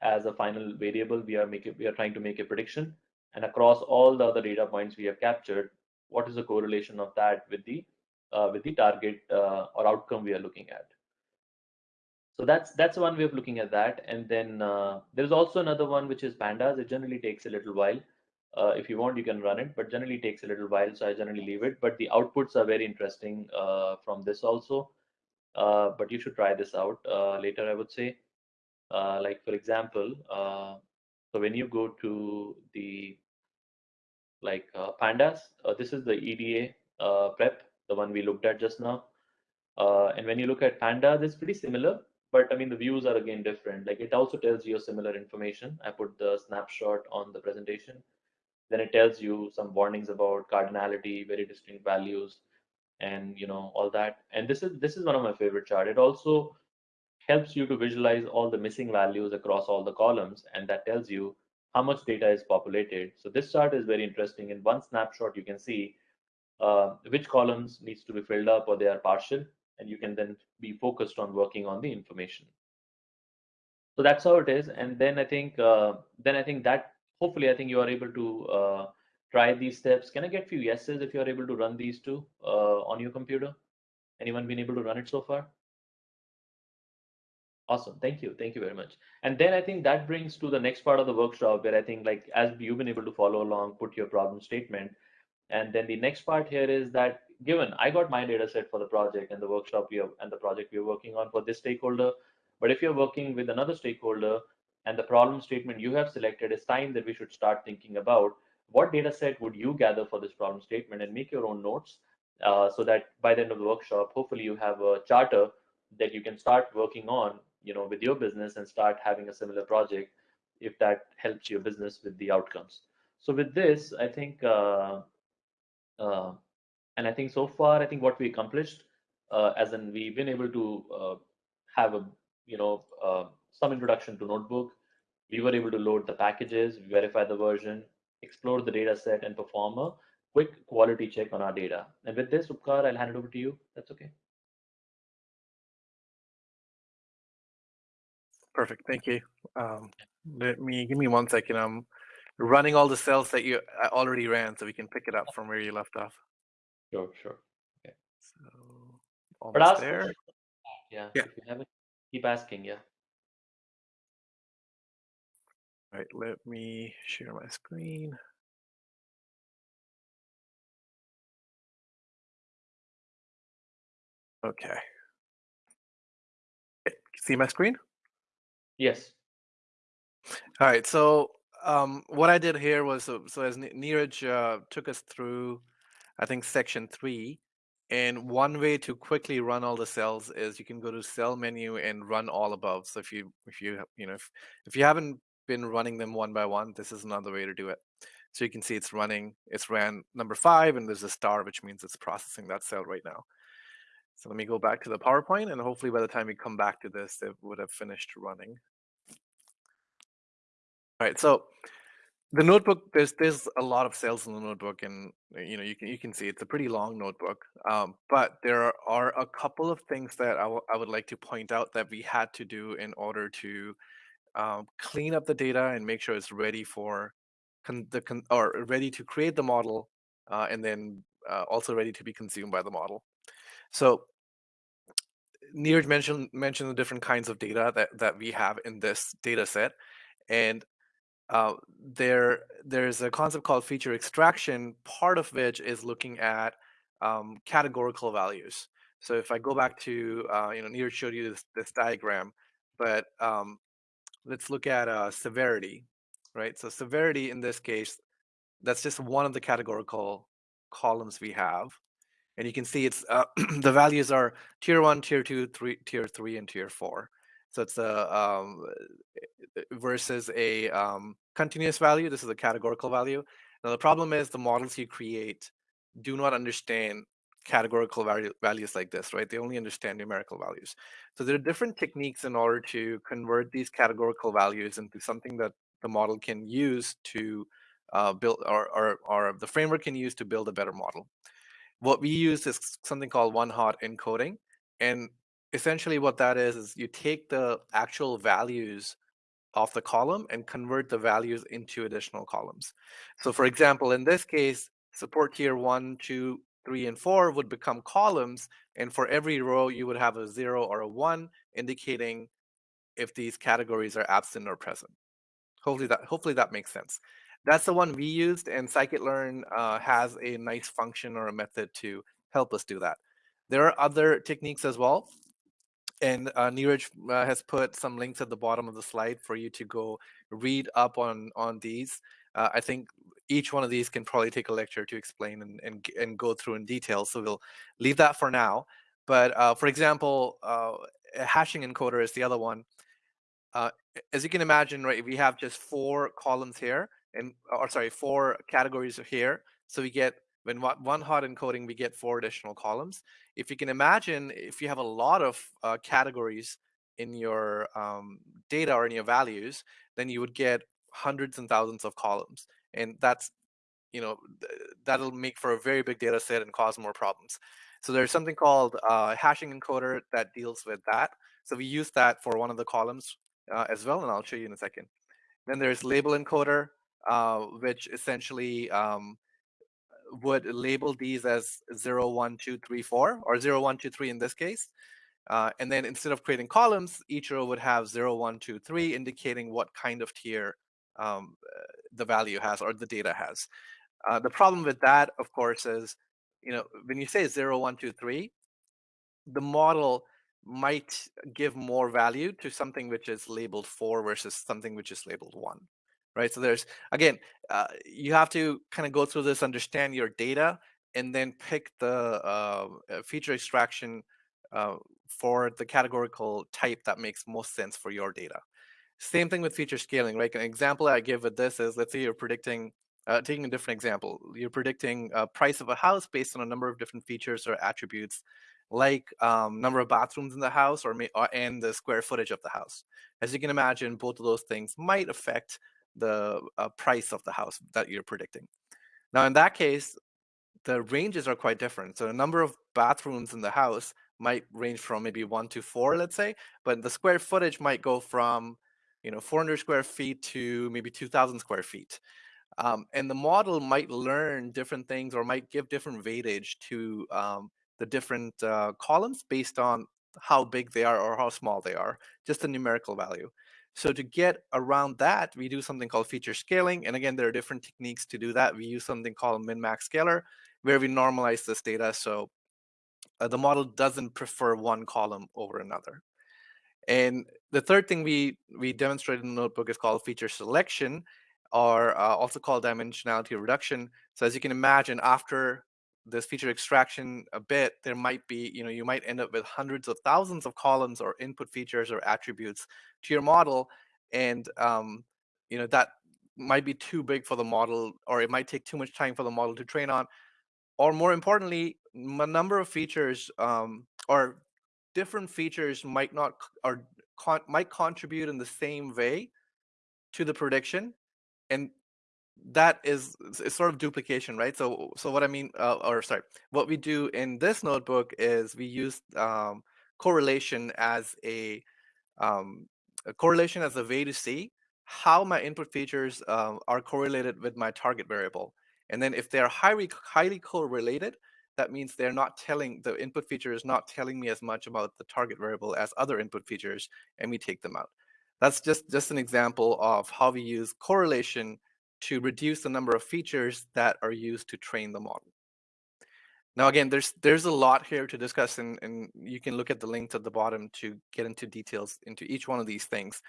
Speaker 3: as a final variable. We are making we are trying to make a prediction. And across all the other data points we have captured what is the correlation of that with the uh, with the target uh, or outcome we are looking at so that's that's one way of looking at that. And then uh, there's also another one which is pandas. It generally takes a little while. Uh, if you want, you can run it, but generally takes a little while. So I generally leave it. But the outputs are very interesting uh, from this also. Uh, but you should try this out later, I would say. Like for example, so when you go to the like uh, pandas, uh, this is the EDA uh, prep, the one we looked at just now. and when you look at pandas, it's pretty similar but I mean, the views are again different. Like it also tells you similar information. I put the snapshot on the presentation. Then it tells you some warnings about cardinality, very distinct values, and you know all that. And this is this is one of my favorite chart. It also helps you to visualize all the missing values across all the columns, and that tells you how much data is populated. So this chart is very interesting. In one snapshot, you can see uh, which columns needs to be filled up or they are partial and you can then be focused on working on the information. So that's how it is. And then I think uh, then I think that hopefully I think you are able to uh, try these steps. Can I get a few yeses if you are able to run these two uh, on your computer? Anyone been able to run it so far? Awesome. Thank you. Thank you very much. And then I think that brings to the next part of the workshop where I think like as you've been able to follow along, put your problem statement. And then the next part here is that given I got my data set for the project and the workshop we have and the project we're working on for this stakeholder, but if you're working with another stakeholder and the problem statement you have selected, it's time that we should start thinking about what data set would you gather for this problem statement and make your own notes uh, so that by the end of the workshop, hopefully you have a charter that you can start working on you know with your business and start having a similar project if that helps your business with the outcomes. So with this i think uh, uh, and i think so far i think what we accomplished uh, as in we've been able to uh, have a you know uh, some introduction to notebook. We were able to load the packages verify the version explore the data set and perform a quick quality check on our data. And with this upkar i'll hand it over to you. That's okay
Speaker 6: Perfect. Thank you. Um, let me give me one second. I'm running all the cells that you I already ran, so we can pick it up from where you left off.
Speaker 3: sure sure
Speaker 6: So
Speaker 3: But
Speaker 6: almost
Speaker 3: ask
Speaker 6: there.
Speaker 3: Yeah.
Speaker 6: Yeah.
Speaker 3: If you haven't, keep asking. Yeah.
Speaker 6: All right. Let me share my screen. Okay. Okay, See my screen?
Speaker 3: Yes.
Speaker 6: All right. So um, what I did here was so, as Neeraj uh, took us through, I think section three, and one way to quickly run all the cells is you can go to cell menu and run all above. So if you if you you know if if you haven't been running them one by one, this is another way to do it. So you can see it's running. It's ran number five, and there's a star, which means it's processing that cell right now. So let me go back to the PowerPoint, and hopefully by the time we come back to this, it would have finished running. All right, so the notebook, there's there's a lot of cells in the notebook, and uh, you know you can you can see it's a pretty long notebook. Um, but there are, are a couple of things that I, I would like to point out that we had to do in order to um, clean up the data and make sure it's ready for the or ready to create the model, uh, and then uh, also ready to be consumed by the model. So Neeraj mentioned mentioned the different kinds of data that that we have in this data set, and uh, there there's a concept called feature extraction, part of which is looking at um, categorical values. So if I go back to uh, you know Neeraj showed you this, this diagram, but um, let's look at uh, severity, right? So severity in this case, that's just one of the categorical columns we have and you can see it's uh, the values are tier one, tier two, three, tier three, and tier four. So it's a um, versus a um, continuous value. This is a categorical value. Now the problem is the models you create do not understand categorical value, values like this, right? They only understand numerical values. So there are different techniques in order to convert these categorical values into something that the model can use to uh, build or, or, or the framework can use to build a better model what we use is something called one hot encoding and essentially what that is is you take the actual values of the column and convert the values into additional columns. So for example in this case support tier one two three and four would become columns and for every row you would have a zero or a one indicating if these categories are absent or present. Hopefully that hopefully that makes sense that's the one we used, and scikit-learn uh, has a nice function or a method to help us do that. There are other techniques as well, and uh, Neeraj uh, has put some links at the bottom of the slide for you to go read up on on these. Uh, I think each one of these can probably take a lecture to explain and and, and go through in detail. So we'll leave that for now. But uh, for example, uh, hashing encoder is the other one. Uh, as you can imagine, right, we have just four columns here and or sorry, four categories here. So we get when one hot encoding, we get four additional columns. If you can imagine, if you have a lot of uh, categories in your um, data or in your values, then you would get hundreds and thousands of columns, and that's you know th- that'll make for a very big data set and cause more problems. So there's something called uh, hashing encoder that deals with that. So we use that for one of the columns uh, as well, and I'll show you in a second. Then there's label encoder, which essentially um, would label these as 0, 1, 2, 3, 4, or 0, 1, 2, 3 in this case. Uh, and then instead of creating columns, each row would have 0, 1, 2, 3, indicating what kind of tier um, the value has or the data has. Uh, the problem with that, of course, is you know when you say 0, 1, 2, 3, the model might give more value to something which is labeled 4 versus something which is labeled 1 right? So there's again uh, you have to kind of go through this understand your data and then pick the uh, feature extraction uh, for the categorical type that makes most sense for your data. Same thing with feature scaling right? An example i give with this is let's say you're predicting uh, taking a different example you're predicting price of a house based on a number of different features or attributes like um, number of bathrooms in the house or, or, and the square footage of the house. As you can imagine, both of those things might affect the uh, price of the house that you're predicting. Now, in that case, the ranges are quite different. So the number of bathrooms in the house might range from maybe one to four, let's say, but the square footage might go from, you know, 400 square feet to maybe 2,000 square feet. Um, and the model might learn different things or might give different weightage to um, the different uh, columns based on how big they are or how small they are, just a numerical value. So to get around that, we do something called feature scaling. And again, there are different techniques to do that. We use something called min-max scaler, where we normalize this data so uh, the model doesn't prefer one column over another. And the third thing we, we demonstrated in the notebook is called feature selection, or uh, also called dimensionality reduction. So as you can imagine, after this feature extraction a bit, there might be, you know, you might end up with hundreds of thousands of columns or input features or attributes to your model. And, um, you know, that might be too big for the model, or it might take too much time for the model to train on. Or more importantly, a number of features um, or different features might not or con might contribute in the same way to the prediction. And that is, is sort of duplication, right? So, so what I mean, uh, or sorry, what we do in this notebook is we use um, correlation as a, um, a, correlation as a way to see how my input features um, are correlated with my target variable. And then if they're highly highly correlated, that means they're not telling the input feature is not telling me as much about the target variable as other input features, and we take them out. That's just just an example of how we use correlation to reduce the number of features that are used to train the model. Now, again, there's there's a lot here to discuss, and, and you can look at the links at the bottom to get into details into each one of these things.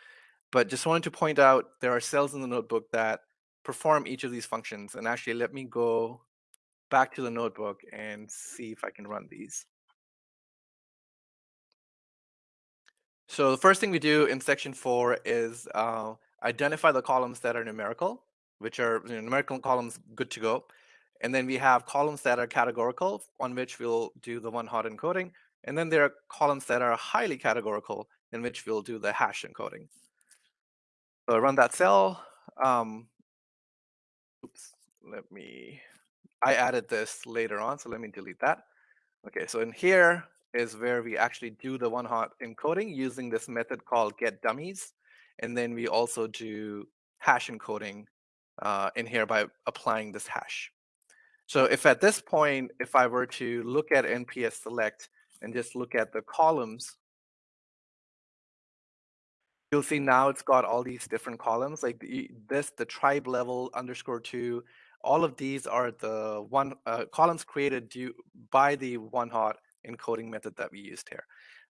Speaker 6: But just wanted to point out there are cells in the notebook that perform each of these functions. And actually, let me go back to the notebook and see if I can run these. So the first thing we do in section four is uh, identify the columns that are numerical which are you know, numerical columns good to go. And then we have columns that are categorical, on which we'll do the one hot encoding. And then there are columns that are highly categorical, in which we'll do the hash encoding. So I run that cell. Um, oops, let me, I added this later on, so let me delete that. Okay, so in here is where we actually do the one hot encoding using this method called get dummies. And then we also do hash encoding uh, in here by applying this hash. So if at this point, if I were to look at NPS select and just look at the columns, you'll see now it's got all these different columns like the, this, the tribe level underscore two, all of these are the one uh, columns created due by the one hot encoding method that we used here.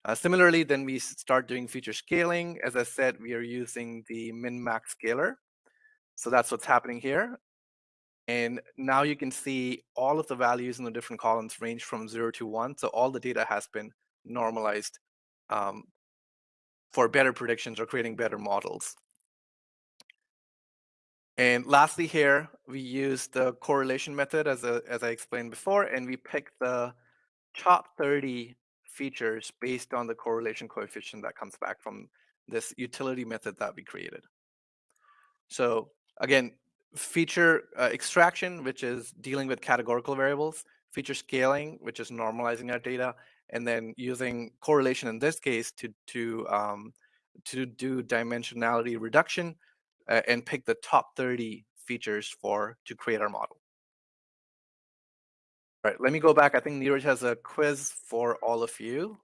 Speaker 6: Uh, similarly, then we start doing feature scaling. As I said, we are using the min-max scaler. So that's what's happening here. And now you can see all of the values in the different columns range from zero to one. So all the data has been normalized um, for better predictions or creating better models. And lastly here, we use the correlation method as, a, as I explained before, and we pick the top 30 features based on the correlation coefficient that comes back from this utility method that we created. So Again, feature uh, extraction, which is dealing with categorical variables, feature scaling, which is normalizing our data, and then using correlation in this case to, to um, to do dimensionality reduction uh, and pick the top 30 features for to create our model. All right, let me go back. I think Neeraj has a quiz for all of you.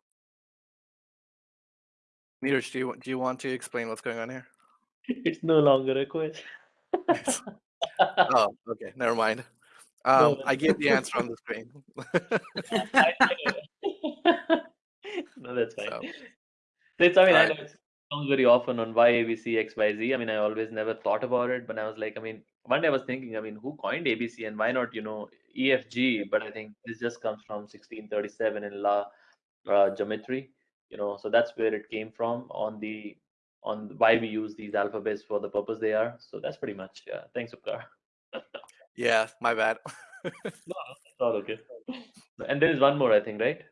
Speaker 6: Neeraj, do you, do you want to explain what's going on here?
Speaker 3: It's no longer a quiz.
Speaker 6: Oh, okay, never mind. Um. I gave the answer on the screen.
Speaker 3: I- I- no, that's fine.
Speaker 6: So,
Speaker 3: it's, I mean, I
Speaker 6: alright.
Speaker 3: know it comes very often on why ABC, X, Y, Z. I mean, I always never thought about it, but I was like, I mean, one day I was thinking, I mean, who coined ABC and why not, you know, EFG? But I think this just comes from 1637 in La uh, Geometry, you know, so that's where it came from on the on why we use these alphabets for the purpose they are. So that's pretty much, yeah. Thanks, Upkar.
Speaker 6: yeah, my bad.
Speaker 3: no, It's all okay. And there is one more, I think, right?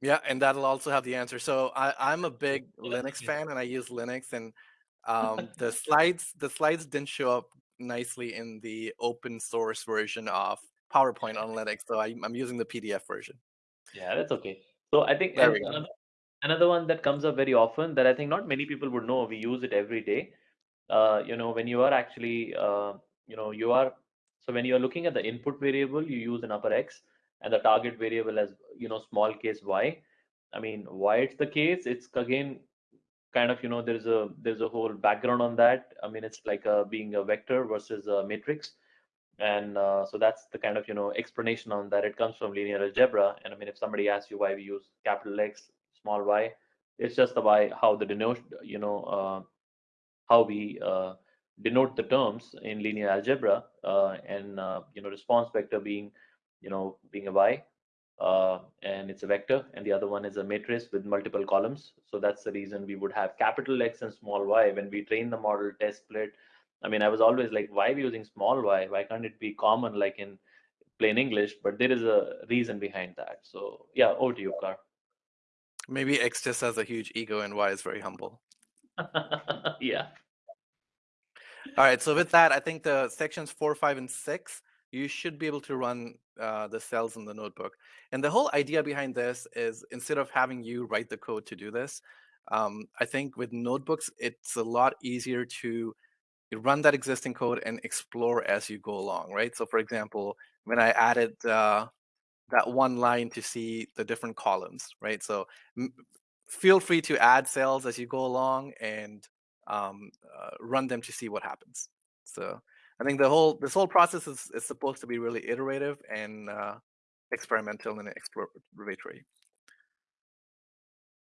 Speaker 6: Yeah, and that'll also have the answer. So I, I'm a big Linux fan, and I use Linux. And um, the slides, the slides didn't show up nicely in the open source version of PowerPoint on Linux, so I, I'm using the PDF version.
Speaker 3: Yeah, that's okay. So I think
Speaker 6: There we go.
Speaker 3: another, another one that comes up very often that I think not many people would know, we use it every day. Uh, you know, when you are actually, uh, you know, you are, so when you are looking at the input variable, you use an upper X and the target variable as, you know, small case Y. I mean, why it's the case? It's again, kind of, you know, there's a, there's a whole background on that. I mean, it's like a, being a vector versus a matrix and uh, so that's the kind of you know explanation on that it comes from linear algebra and i mean if somebody asks you why we use capital x small y it's just the y how the denote you know uh, how we uh, denote the terms in linear algebra uh, and uh, you know response vector being you know being a y uh, and it's a vector and the other one is a matrix with multiple columns so that's the reason we would have capital x and small y when we train the model test split I mean, I was always like, why are we using small y? Why can't it be common like in plain English? But there is a reason behind that. So yeah, over to you, Car.
Speaker 6: Maybe X just has a huge ego and Y is very humble.
Speaker 3: yeah.
Speaker 6: All right, so with that, I think the sections four, five, and six, you should be able to run uh, the cells in the notebook. And the whole idea behind this is instead of having you write the code to do this, um, I think with notebooks, it's a lot easier to run that existing code and explore as you go along, right? So for example, when I added uh, that one line to see the different columns, right? So feel free to add cells as you go along and um, uh, run them to see what happens. So I think the whole this whole process is, is supposed to be really iterative and uh, experimental and exploratory.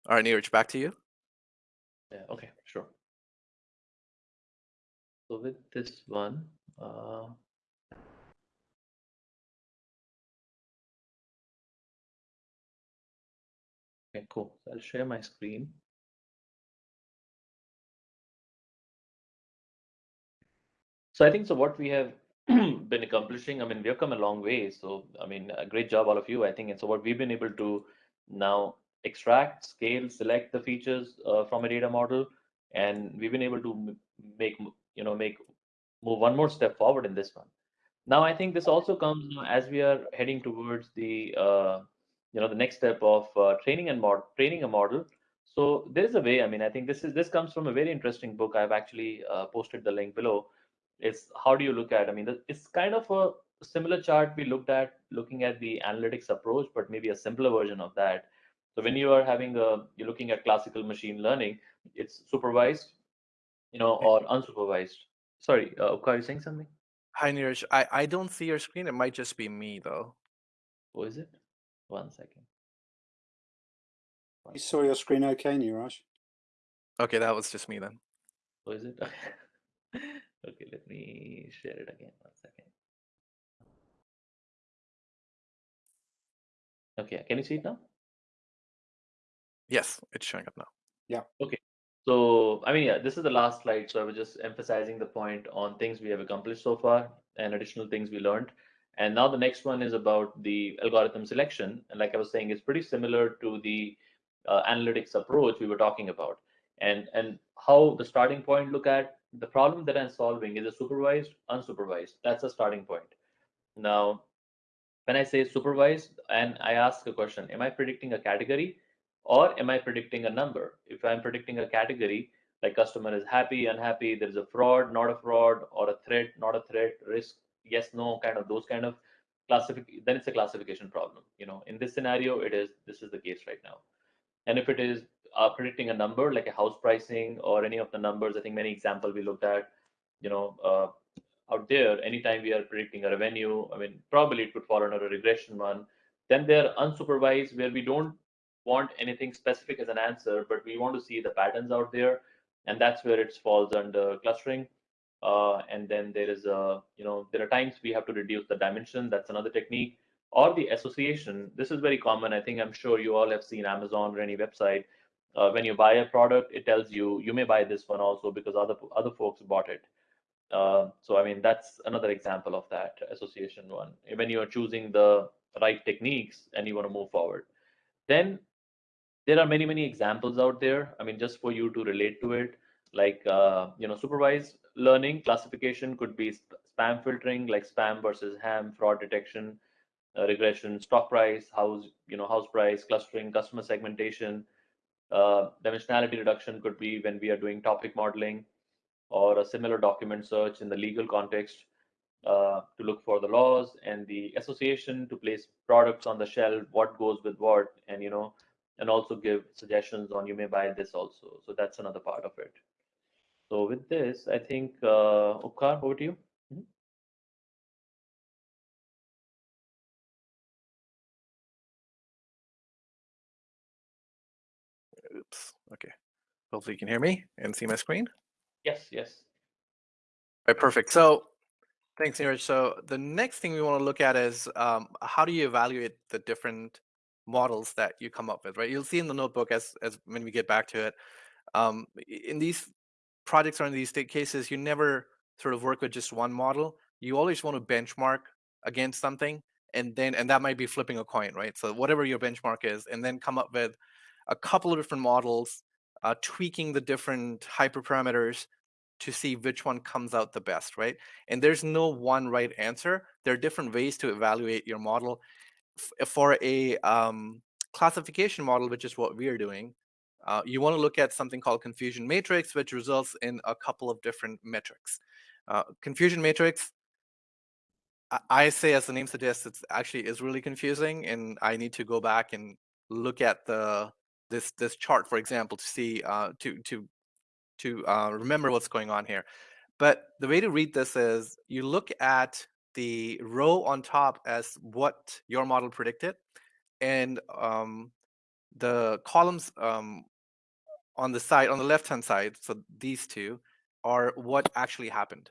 Speaker 6: All right, Neeraj, back to you.
Speaker 3: Yeah. Okay. Sure. So with this one, uh, okay, cool. So I'll share my screen. So I think so. What we have been accomplishing, I mean, we have come a long way. So I mean, a great job, all of you. I think, and so what we've been able to now extract, scale, select the features uh, from a data model, and we've been able to make you know make move one more step forward in this one. Now I think this also comes as we are heading towards the uh, you know the next step of uh, training and mod training a model. So there is a way. I mean, I think this is this comes from a very interesting book. I've actually uh, posted the link below. It's how do you look at? I mean, it's kind of a similar chart we looked at looking at the analytics approach, but maybe a simpler version of that. So when you are having a you're looking at classical machine learning, it's supervised, you know, or unsupervised. Sorry, uh, are you saying something?
Speaker 6: Hi, Neeraj. I, I don't see your screen. It might just be me, though.
Speaker 3: Who is it? One second.
Speaker 5: You saw your screen okay, Neeraj?
Speaker 6: Okay, that was just me then.
Speaker 3: Who is it? okay, let me share it again. One second. Okay, can you see it now?
Speaker 6: Yes, it's showing up now. Yeah. Okay.
Speaker 3: So, I mean, yeah, this is the last slide. So I was just emphasizing the point on things we have accomplished so far and additional things we learned. And now the next one is about the algorithm selection. And like I was saying, it's pretty similar to the uh, analytics approach we were talking about. And and how the starting point look at the problem that I'm solving is a supervised, unsupervised. That's the starting point. Now, when I say supervised and I ask a question, am I predicting a category or am I predicting a number? If I'm predicting a category, like customer is happy, unhappy, there's a fraud, not a fraud, or a threat, not a threat, risk, yes, no, kind of those kind of classification, then it's a classification problem. You know, in this scenario, it is this is the case right now. And if it is uh, predicting a number like a house pricing or any of the numbers, I think many example we looked at, you know, uh, out there, anytime we are predicting a revenue, I mean, probably it could fall under a regression one. Then they're unsupervised where we don't want anything specific as an answer, but we want to see the patterns out there. And that's where it falls under clustering. Uh, and then there is a, you know, there are times we have to reduce the dimension. That's another technique. Or the association. This is very common. I think I'm sure you all have seen Amazon or any website. Uh, when you buy a product, it tells you you may buy this one also because other other folks bought it. Uh, so I mean that's another example of that association one. When you are choosing the right techniques and you want to move forward, then there are many many examples out there. I mean just for you to relate to it, like uh, you know supervised learning classification could be spam filtering, like spam versus ham, fraud detection, uh, regression, stock price, house you know house price, clustering, customer segmentation. Uh, dimensionality reduction could be when we are doing topic modeling or a similar document search in the legal context uh, to look for the laws and the association to place products on the shelf, what goes with what, and you know, and also give suggestions on you may buy this also. So that's another part of it. So with this, I think uh, Upkar, over to you. Mhm.
Speaker 6: Oops. Okay. Hopefully you can hear me and see my screen.
Speaker 3: Yes, yes.
Speaker 6: Right, perfect. So thanks, Neeraj. So the next thing we want to look at is um, how do you evaluate the different models that you come up with, right? You'll see in the notebook as, as when we get back to it. Um, in these projects are in these state cases, you never sort of work with just one model. You always want to benchmark against something and then and that might be flipping a coin, right? So whatever your benchmark is, and then come up with a couple of different models, uh, tweaking the different hyperparameters to see which one comes out the best, right? And there's no one right answer. There are different ways to evaluate your model. F for a um, classification model, which is what we are doing, uh, you want to look at something called confusion matrix, which results in a couple of different metrics. Uh, confusion matrix, I, I say as the name suggests, it's actually is really confusing, and I need to go back and look at the this this chart, for example, to see uh, to to to uh, remember what's going on here. But the way to read this is you look at the row on top as what your model predicted, and um, the columns um, on the side, on the left-hand side, so these two, are what actually happened.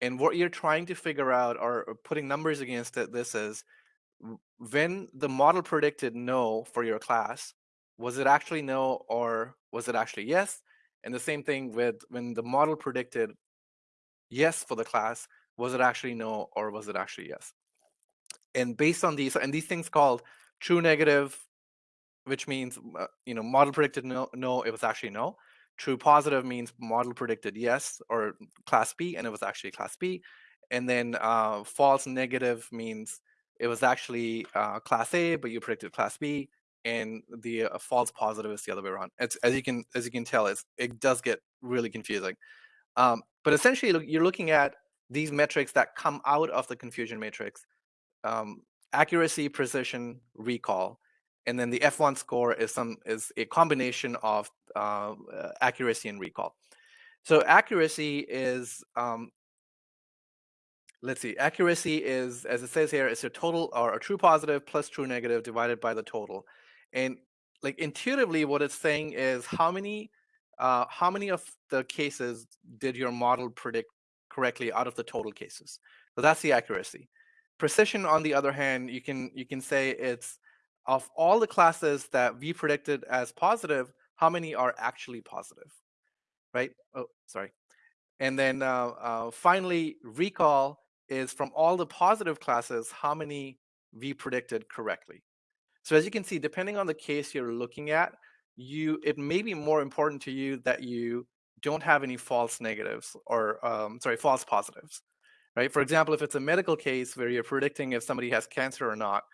Speaker 6: And what you're trying to figure out or, or putting numbers against it, this is when the model predicted no for your class, was it actually no or was it actually yes? And the same thing with when the model predicted yes for the class, was it actually no or was it actually yes? And based on these, and these things called true negative, which means uh, you know model predicted no, no, it was actually no. True positive means model predicted yes or class B, and it was actually class B. And then uh, false negative means it was actually uh, class A, but you predicted class B and the uh, false positive is the other way around. It's, as you can as you can tell, it's, it does get really confusing. Um, but essentially, you're looking at these metrics that come out of the confusion matrix: um, accuracy, precision, recall, and then the F1 score is some is a combination of uh, accuracy and recall. So accuracy is um, let's see, accuracy is, as it says here, is a total or a true positive plus true negative divided by the total. And like intuitively, what it's saying is how many uh, how many of the cases did your model predict correctly out of the total cases? So that's the accuracy. Precision, on the other hand, you can you can say it's of all the classes that we predicted as positive, how many are actually positive, right? Oh, sorry. And then uh, uh, finally, recall is from all the positive classes, how many we predicted correctly. So as you can see, depending on the case you're looking at, you it may be more important to you that you don't have any false negatives or um, sorry, false positives, right? For example, if it's a medical case where you're predicting if somebody has cancer or not,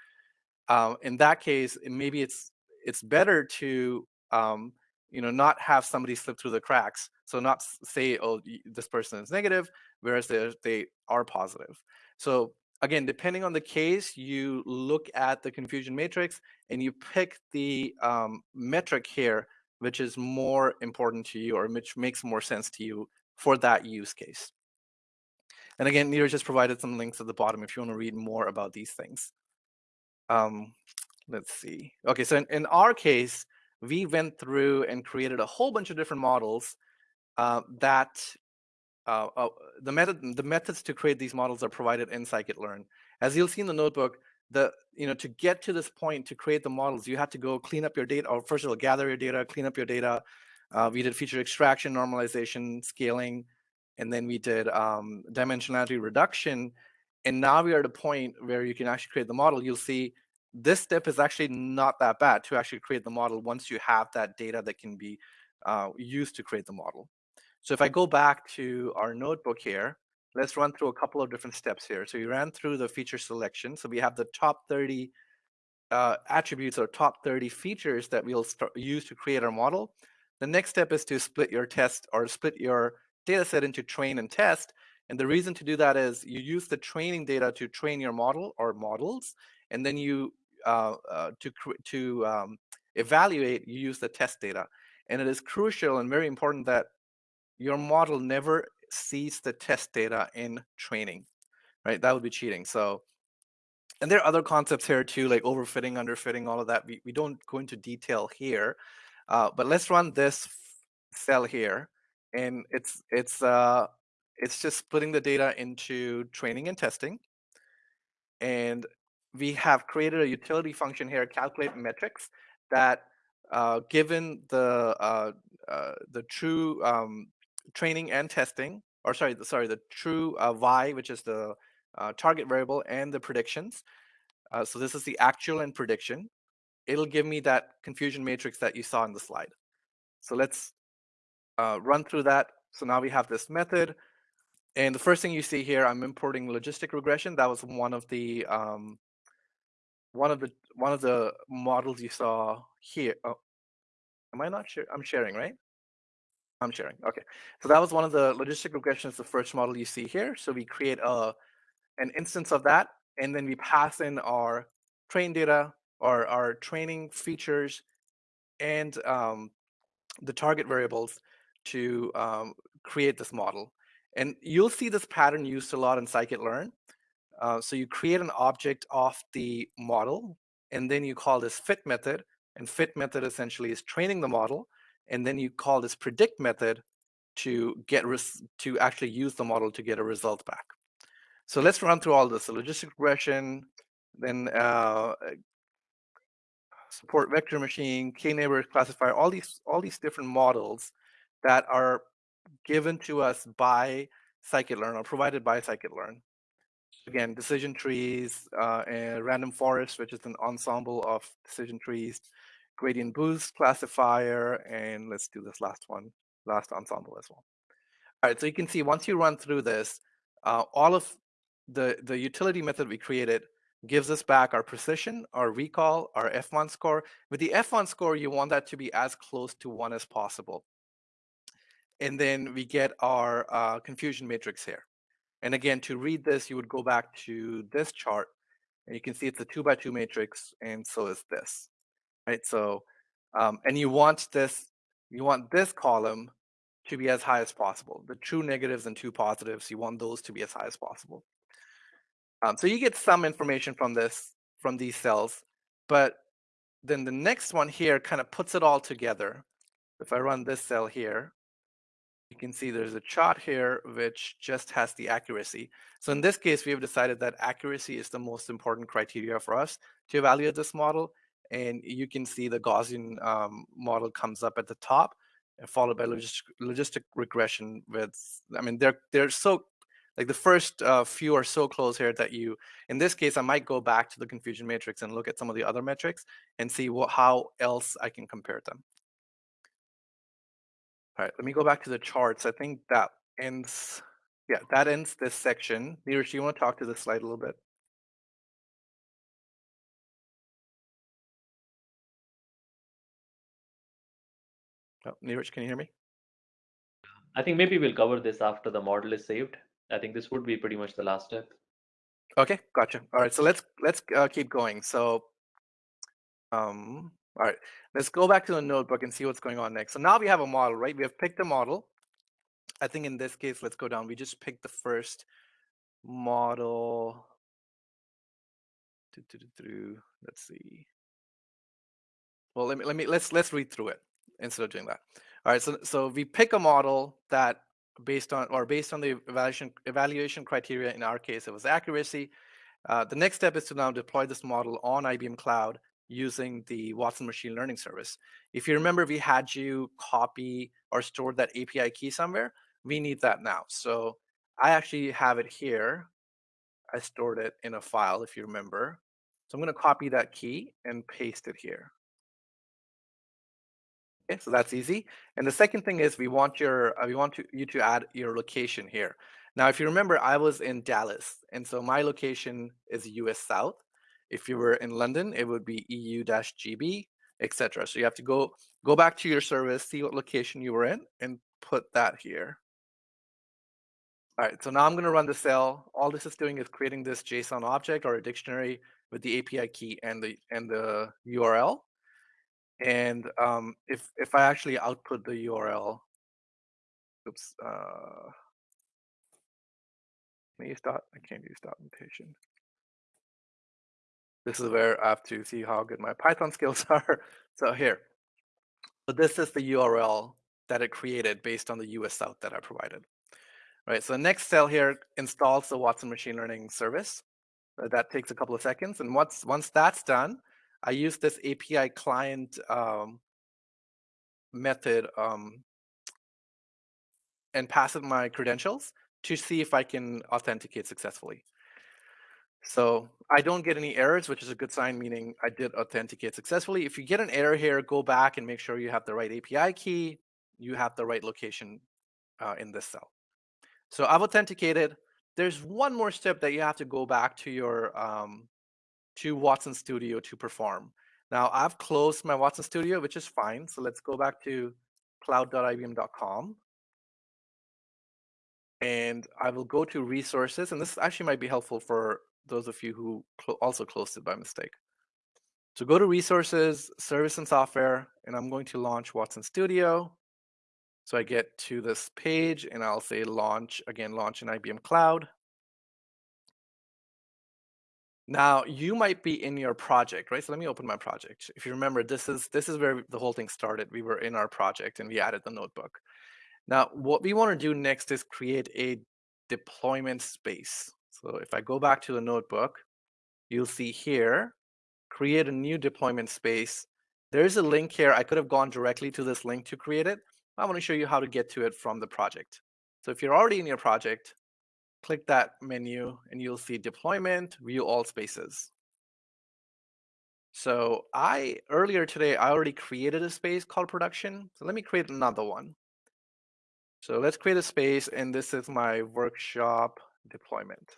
Speaker 6: um, in that case, maybe it's it's better to um, you know, not have somebody slip through the cracks. So not say, oh, this person is negative, whereas they they are positive. So again, depending on the case, you look at the confusion matrix and you pick the um, metric here, which is more important to you or which makes more sense to you for that use case. And again, Neeraj just provided some links at the bottom if you want to read more about these things. Um, let's see. Okay, so in, in our case, we went through and created a whole bunch of different models uh, that uh, uh, the method the methods to create these models are provided in scikit-learn. As you'll see in the notebook, the you know to get to this point to create the models, you have to go clean up your data, or first of all, gather your data, clean up your data. Uh, we did feature extraction, normalization, scaling, and then we did um, dimensionality reduction. And now we are at a point where you can actually create the model. You'll see this step is actually not that bad to actually create the model once you have that data that can be uh, used to create the model. So if I go back to our notebook here, let's run through a couple of different steps here. So we ran through the feature selection. So we have the top 30 uh, attributes or top 30 features that we'll use to create our model. The next step is to split your test or split your data set into train and test. And the reason to do that is you use the training data to train your model or models, and then you uh, uh, to to um, evaluate, you use the test data. And it is crucial and very important that your model never sees the test data in training, right? That would be cheating. So, and there are other concepts here too, like overfitting, underfitting, all of that. We, we don't go into detail here, uh, but let's run this cell here, and it's it's uh, it's just splitting the data into training and testing. And we have created a utility function here, calculate metrics, that uh, given the uh, uh, the true um, training and testing, or sorry, the, sorry, the true uh, y, which is the uh, target variable, and the predictions. Uh, so this is the actual and prediction. It'll give me that confusion matrix that you saw in the slide. So let's run through that. So now we have this method. And the first thing you see here, I'm importing logistic regression. That was one of the um, one of the one of the models you saw here. Oh, am I not sure? I'm sharing, right? I'm sharing. Okay. So that was one of the logistic regressions, the first model you see here. So we create a an instance of that, and then we pass in our train data or our training features and um, the target variables to um, create this model. And you'll see this pattern used a lot in scikit-learn. Uh, so you create an object of the model, and then you call this fit method. And fit method essentially is training the model. And then you call this predict method to get to actually use the model to get a result back. So let's run through all this. Logistic regression, then uh, support vector machine, k-neighbor classifier, all these all these different models that are given to us by scikit-learn or provided by scikit-learn. Again, decision trees, uh, and random forest, which is an ensemble of decision trees, gradient boost classifier, and let's do this last one, last ensemble as well. All right, so you can see once you run through this, uh, all of the, the utility method we created gives us back our precision, our recall, our F1 score. With the F1 score, you want that to be as close to one as possible. And then we get our uh, confusion matrix here. And again, to read this, you would go back to this chart, and you can see it's a two by two matrix, and so is this, right? So, um, and you want this, you want this column to be as high as possible. The true negatives and true positives, you want those to be as high as possible. Um, so you get some information from this, from these cells, but then the next one here kind of puts it all together. If I run this cell here, you can see there's a chart here which just has the accuracy. So in this case, we have decided that accuracy is the most important criteria for us to evaluate this model. And you can see the Gaussian um, model comes up at the top, followed by logistic, logistic regression with, I mean, they're, they're so like the first uh, few are so close here that you, in this case, I might go back to the confusion matrix and look at some of the other metrics and see what, how else I can compare them. All right, let me go back to the charts. I think that ends, yeah, that ends this section. Neeraj, do you want to talk to this slide a little bit? Oh, Neeraj, can you hear me?
Speaker 3: I think maybe we'll cover this after the model is saved. I think this would be pretty much the last step.
Speaker 6: Okay, gotcha. All right, so let's let's uh, keep going. So, um, all right, let's go back to the notebook and see what's going on next. So now we have a model, right? We have picked a model. I think in this case, let's go down. We just picked the first model. Let's see. Well, let me let me let's let's read through it instead of doing that. All right, so so we pick a model that based on or based on the evaluation evaluation criteria. In our case, it was accuracy. Uh, the next step is to now deploy this model on IBM Cloud using the Watson Machine Learning Service. If you remember, we had you copy or store that API key somewhere. We need that now. So I actually have it here. I stored it in a file, if you remember. So I'm going to copy that key and paste it here. Okay, so that's easy. And the second thing is we want your uh, we want to, you to add your location here. Now, if you remember, I was in Dallas, and so my location is US South. If you were in London, it would be EU-GB, etc. So you have to go go back to your service, see what location you were in, and put that here. All right, so now I'm going to run the cell. All this is doing is creating this JSON object or a dictionary with the API key and the and the URL. And um, if if I actually output the URL, oops, uh, can you start? I can't use documentation. This is where I have to see how good my Python skills are. So here, so this is the URL that it created based on the US South that I provided. Right, so the next cell here installs the Watson Machine Learning Service. Uh, that takes a couple of seconds. And once, once that's done, I use this API client um, method um, and pass it my credentials to see if I can authenticate successfully. So I don't get any errors, which is a good sign, meaning I did authenticate successfully. If you get an error here, go back and make sure you have the right API key, you have the right location uh, in this cell. So I've authenticated. There's one more step that you have to go back to your um, to Watson Studio to perform. Now I've closed my Watson Studio, which is fine. So let's go back to cloud.ibm.com. And I will go to resources. And this actually might be helpful for those of you who cl also closed it by mistake. So go to resources, service and software, and I'm going to launch Watson Studio. So I get to this page and I'll say launch, again, launch in IBM Cloud. Now you might be in your project, right? So let me open my project. If you remember, this is this is where the whole thing started. We were in our project and we added the notebook. Now what we want to do next is create a deployment space. So if I go back to the notebook, you'll see here, create a new deployment space. There's a link here. I could have gone directly to this link to create it. I want to show you how to get to it from the project. So if you're already in your project, click that menu and you'll see deployment, view all spaces. So I earlier today, I already created a space called production. So let me create another one. So let's create a space and this is my workshop deployment.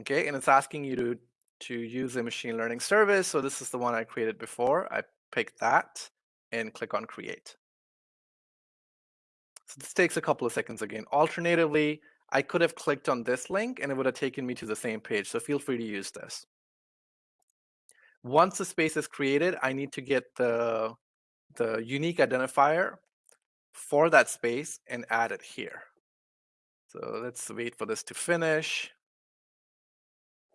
Speaker 6: Okay, and it's asking you to, to use a machine learning service. So this is the one I created before. I pick that and click on create. So this takes a couple of seconds again. Alternatively, I could have clicked on this link and it would have taken me to the same page. So feel free to use this. Once the space is created, I need to get the, the unique identifier for that space and add it here. So let's wait for this to finish.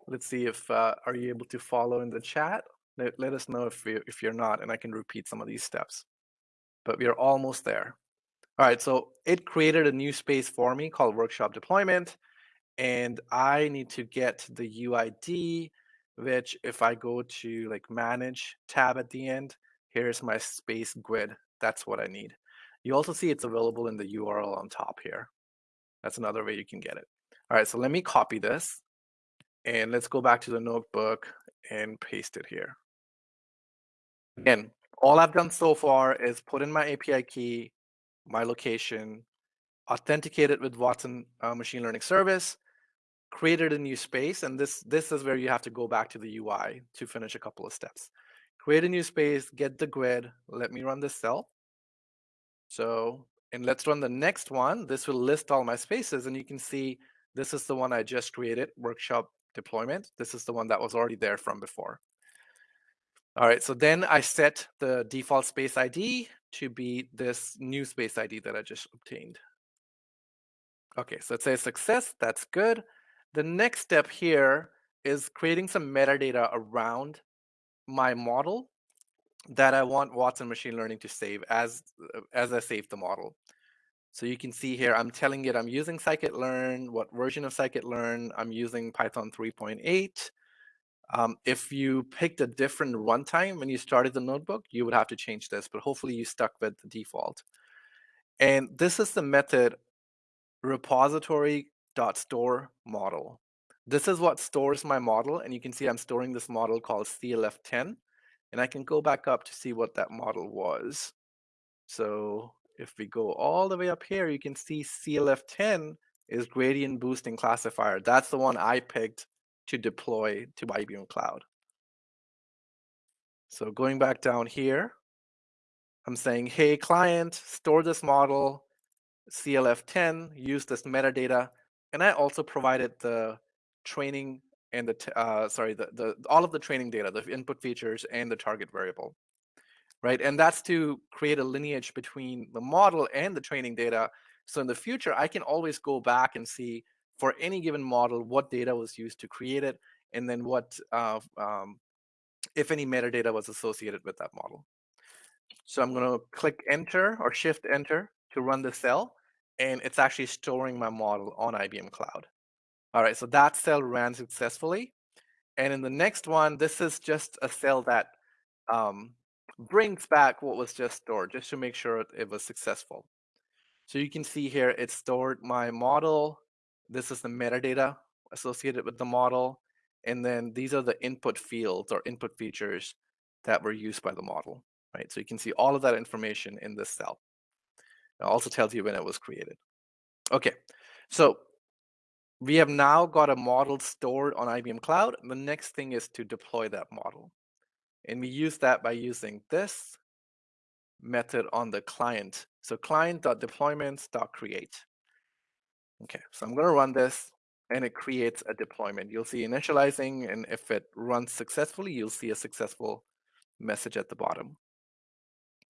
Speaker 6: Let's see if, uh, are you able to follow in the chat? Let, let us know if, you, if you're not, and I can repeat some of these steps. But we are almost there. All right, so it created a new space for me called workshop deployment. And I need to get the UID, which if I go to like manage tab at the end, here's my space GUID. That's what I need. You also see it's available in the URL on top here. That's another way you can get it. All right, so let me copy this. And let's go back to the notebook and paste it here. Again, all I've done so far is put in my API key, my location, authenticated with Watson uh, Machine Learning Service, created a new space, and this, this is where you have to go back to the UI to finish a couple of steps. create a new space, get the GUID. Let me run this cell. So, and let's run the next one. This will list all my spaces and you can see this is the one I just created, workshop deployment. This is the one that was already there from before. All right, so then I set the default space ID to be this new space ID that I just obtained. Okay, so it says success, that's good. The next step here is creating some metadata around my model that I want Watson machine learning to save as, uh, as I save the model. So you can see here, I'm telling it I'm using scikit-learn, what version of scikit-learn, I'm using Python 3.8. Um, if you picked a different runtime when you started the notebook, you would have to change this, but hopefully you stuck with the default. And this is the method repository.store model. This is what stores my model, and you can see I'm storing this model called CLF10, and I can go back up to see what that model was. So if we go all the way up here, you can see CLF10 is gradient boosting classifier. That's the one I picked to deploy to IBM Cloud. So going back down here, I'm saying, hey, client, store this model, CLF10, use this metadata, and I also provided the training and the, uh, sorry, the, the all of the training data, the input features and the target variable, right? And that's to create a lineage between the model and the training data. So in the future, I can always go back and see for any given model, what data was used to create it, and then what, uh, um, if any metadata was associated with that model. So I'm going to click enter or shift enter to run the cell, and it's actually storing my model on IBM Cloud. All right, so that cell ran successfully. And in the next one, this is just a cell that um, brings back what was just stored, just to make sure it was successful. So you can see here, it stored my model, this is the metadata associated with the model. And then these are the input fields or input features that were used by the model, right? So you can see all of that information in this cell. It also tells you when it was created. Okay, so we have now got a model stored on IBM Cloud. The next thing is to deploy that model. And we use that by using this method on the client. So client.deployments.create. Okay, so I'm going to run this and it creates a deployment. You'll see initializing, and if it runs successfully, you'll see a successful message at the bottom.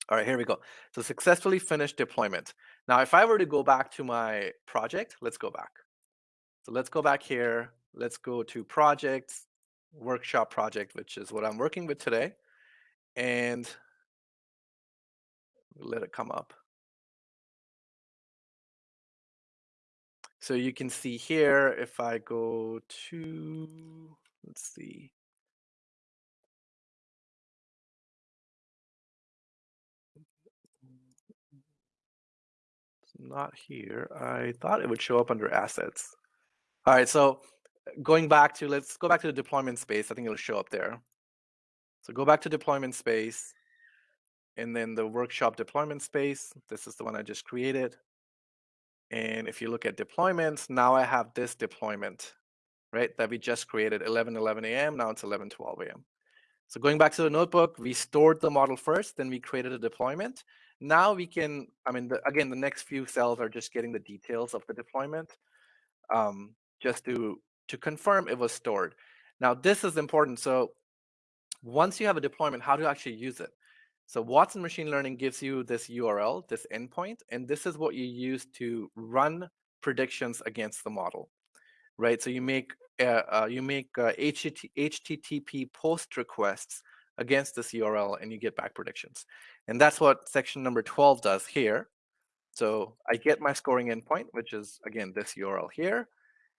Speaker 6: All right, here we go. So successfully finished deployment. Now, if I were to go back to my project, let's go back. So let's go back here. Let's go to projects, workshop project, which is what I'm working with today. And let it come up. So you can see here, if I go to, let's see. It's not here. I thought it would show up under assets. All right, so going back to, let's go back to the deployment space. I think it'll show up there. So go back to deployment space and then the workshop deployment space. This is the one I just created. And if you look at deployments, now I have this deployment, right, that we just created 11, 11 a.m. Now it's 11, 12 a.m. So going back to the notebook, we stored the model first, then we created a deployment. Now we can, I mean, the, again, the next few cells are just getting the details of the deployment um, just to, to confirm it was stored. Now this is important. So once you have a deployment, how to actually use it? So Watson machine learning gives you this URL, this endpoint, and this is what you use to run predictions against the model, right? So you make uh, uh, you make uh, HTTP post requests against this URL, and you get back predictions, and that's what section number 12 does here. So I get my scoring endpoint, which is again this URL here,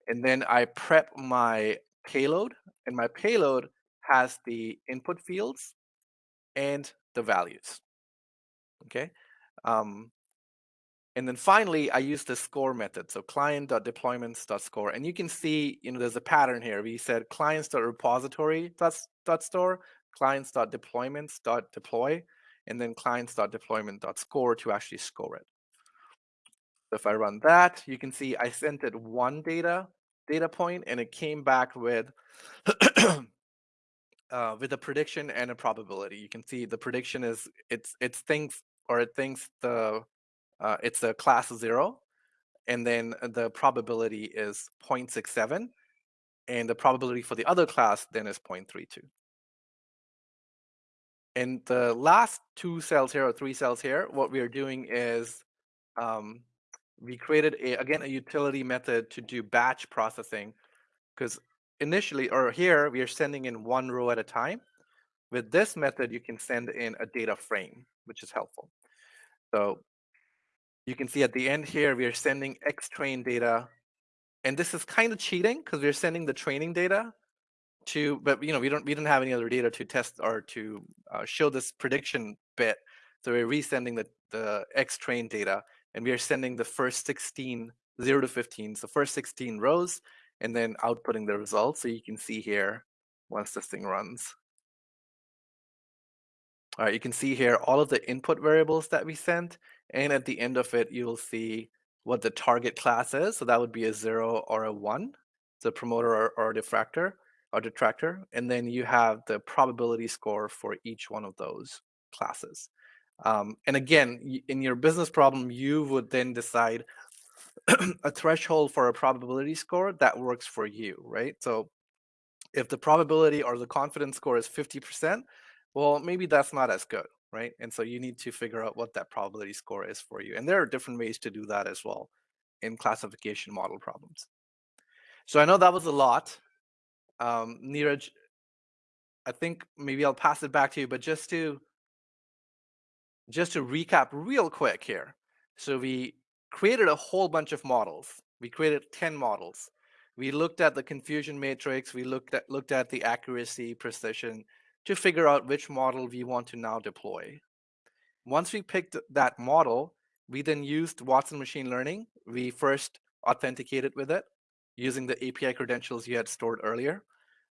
Speaker 6: and then I prep my payload, and my payload has the input fields and the values. Okay. Um, and then finally, I use the score method. So client.deployments.score. And you can see, you know, there's a pattern here. We said clients.repository.store, clients.deployments.deploy, and then clients.deployment.score to actually score it. So if I run that, you can see I sent it one data data point and it came back with uh, with a prediction and a probability. You can see the prediction is it's it's thinks or it thinks the uh, it's a class zero, and then the probability is 0.67, and the probability for the other class then is 0.32. And the last two cells here or three cells here, what we are doing is um, we created a, again a utility method to do batch processing because initially or here we are sending in one row at a time. With this method, you can send in a data frame, which is helpful. So you can see at the end here, we are sending X train data. And this is kind of cheating because we're sending the training data to, but you know, we don't we didn't have any other data to test or to uh, show this prediction bit. So we're resending the, the X train data and we are sending the first 16, 0 to 15, so first 16 rows, and then outputting the results. So you can see here once this thing runs. All right, you can see here all of the input variables that we sent, and at the end of it, you'll see what the target class is. So that would be a zero or a one, the promoter or, or diffractor or detractor. And then you have the probability score for each one of those classes. Um, and again, in your business problem, you would then decide a threshold for a probability score that works for you, right? So if the probability or the confidence score is 50%, well, maybe that's not as good, right? And so you need to figure out what that probability score is for you. And there are different ways to do that as well in classification model problems. So I know that was a lot. Um, Neeraj, I think maybe I'll pass it back to you, but just to just to recap real quick here. So we created a whole bunch of models. We created 10 models. We looked at the confusion matrix. We looked at looked at the accuracy, precision to figure out which model we want to now deploy. Once we picked that model, we then used Watson machine learning. We first authenticated with it using the API credentials you had stored earlier.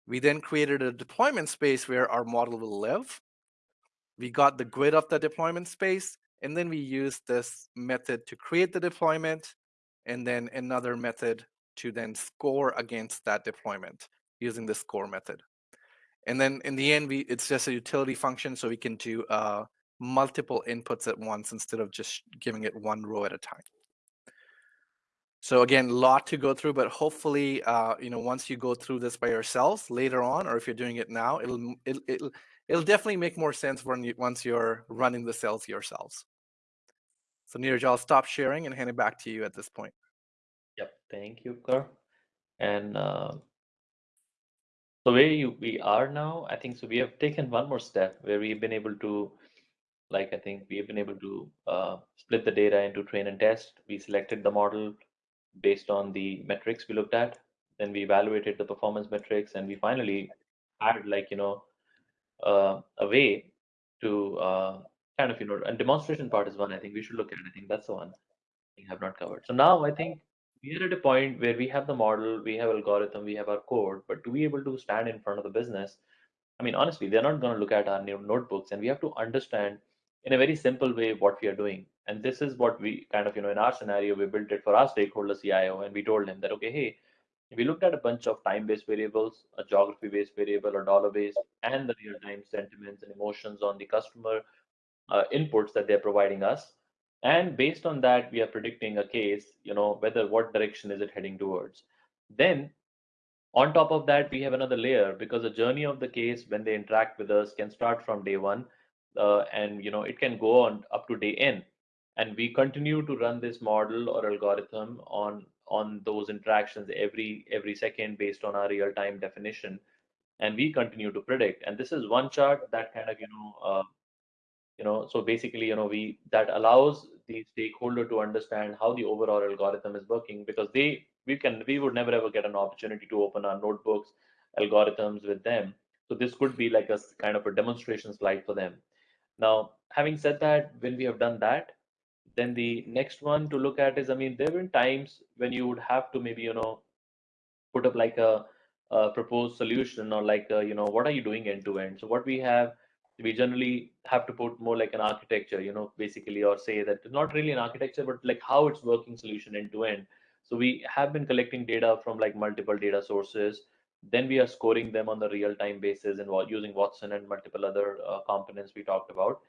Speaker 6: We then created a deployment space where our model will live we got the GUID of the deployment space, and then we used this method to create the deployment, and then another method to then score against that deployment using the score method. And then in the end, we it's just a utility function, so we can do uh, multiple inputs at once instead of just giving it one row at a time. So again, a lot to go through, but hopefully, uh, you know, once you go through this by yourselves later on, or if you're doing it now, it'll it'll, it'll it'll definitely make more sense when you, once you're running the cells yourselves. So Neeraj, I'll stop sharing and hand it back to you at this point.
Speaker 3: Yep, thank you, Kar. And uh, the way you, we are now, I think so. We have taken one more step where we've been able to, like I think we have been able to uh, split the data into train and test. We selected the model based on the metrics we looked at. Then we evaluated the performance metrics, and we finally had like you know uh, a way to uh, kind of you know and demonstration part is one I think we should look at. I think that's the one we have not covered. So now I think we are at a point where we have the model, we have algorithm, we have our code, but to be able to stand in front of the business, I mean honestly, they're not going to look at our new notebooks, and we have to understand in a very simple way what we are doing. And this is what we kind of you know in our scenario we built it for our stakeholder CIO, and we told him that okay, hey we looked at a bunch of time-based variables, a geography-based variable, a dollar-based, and the real-time sentiments and emotions on the customer uh, inputs that they're providing us. And based on that, we are predicting a case, you know, whether what direction is it heading towards. Then on top of that, we have another layer because the journey of the case when they interact with us can start from day one, uh, and you know it can go on up to day n. And we continue to run this model or algorithm on on those interactions every every second based on our real time definition. And we continue to predict. And this is one chart that kind of you know uh, you know so basically you know we that allows the stakeholder to understand how the overall algorithm is working because they we can we would never ever get an opportunity to open our notebooks algorithms with them. So this could be like a kind of a demonstration slide for them. Now having said that when we have done that then the next one to look at is, I mean, there have been times when you would have to maybe, you know, put up like a, a proposed solution or like, a, you know, what are you doing end to end? So what we have, we generally have to put more like an architecture, you know, basically, or say that not really an architecture, but like how it's working solution end to end. So we have been collecting data from like multiple data sources. Then we are scoring them on the real-time basis and using Watson and multiple other uh, components we talked about.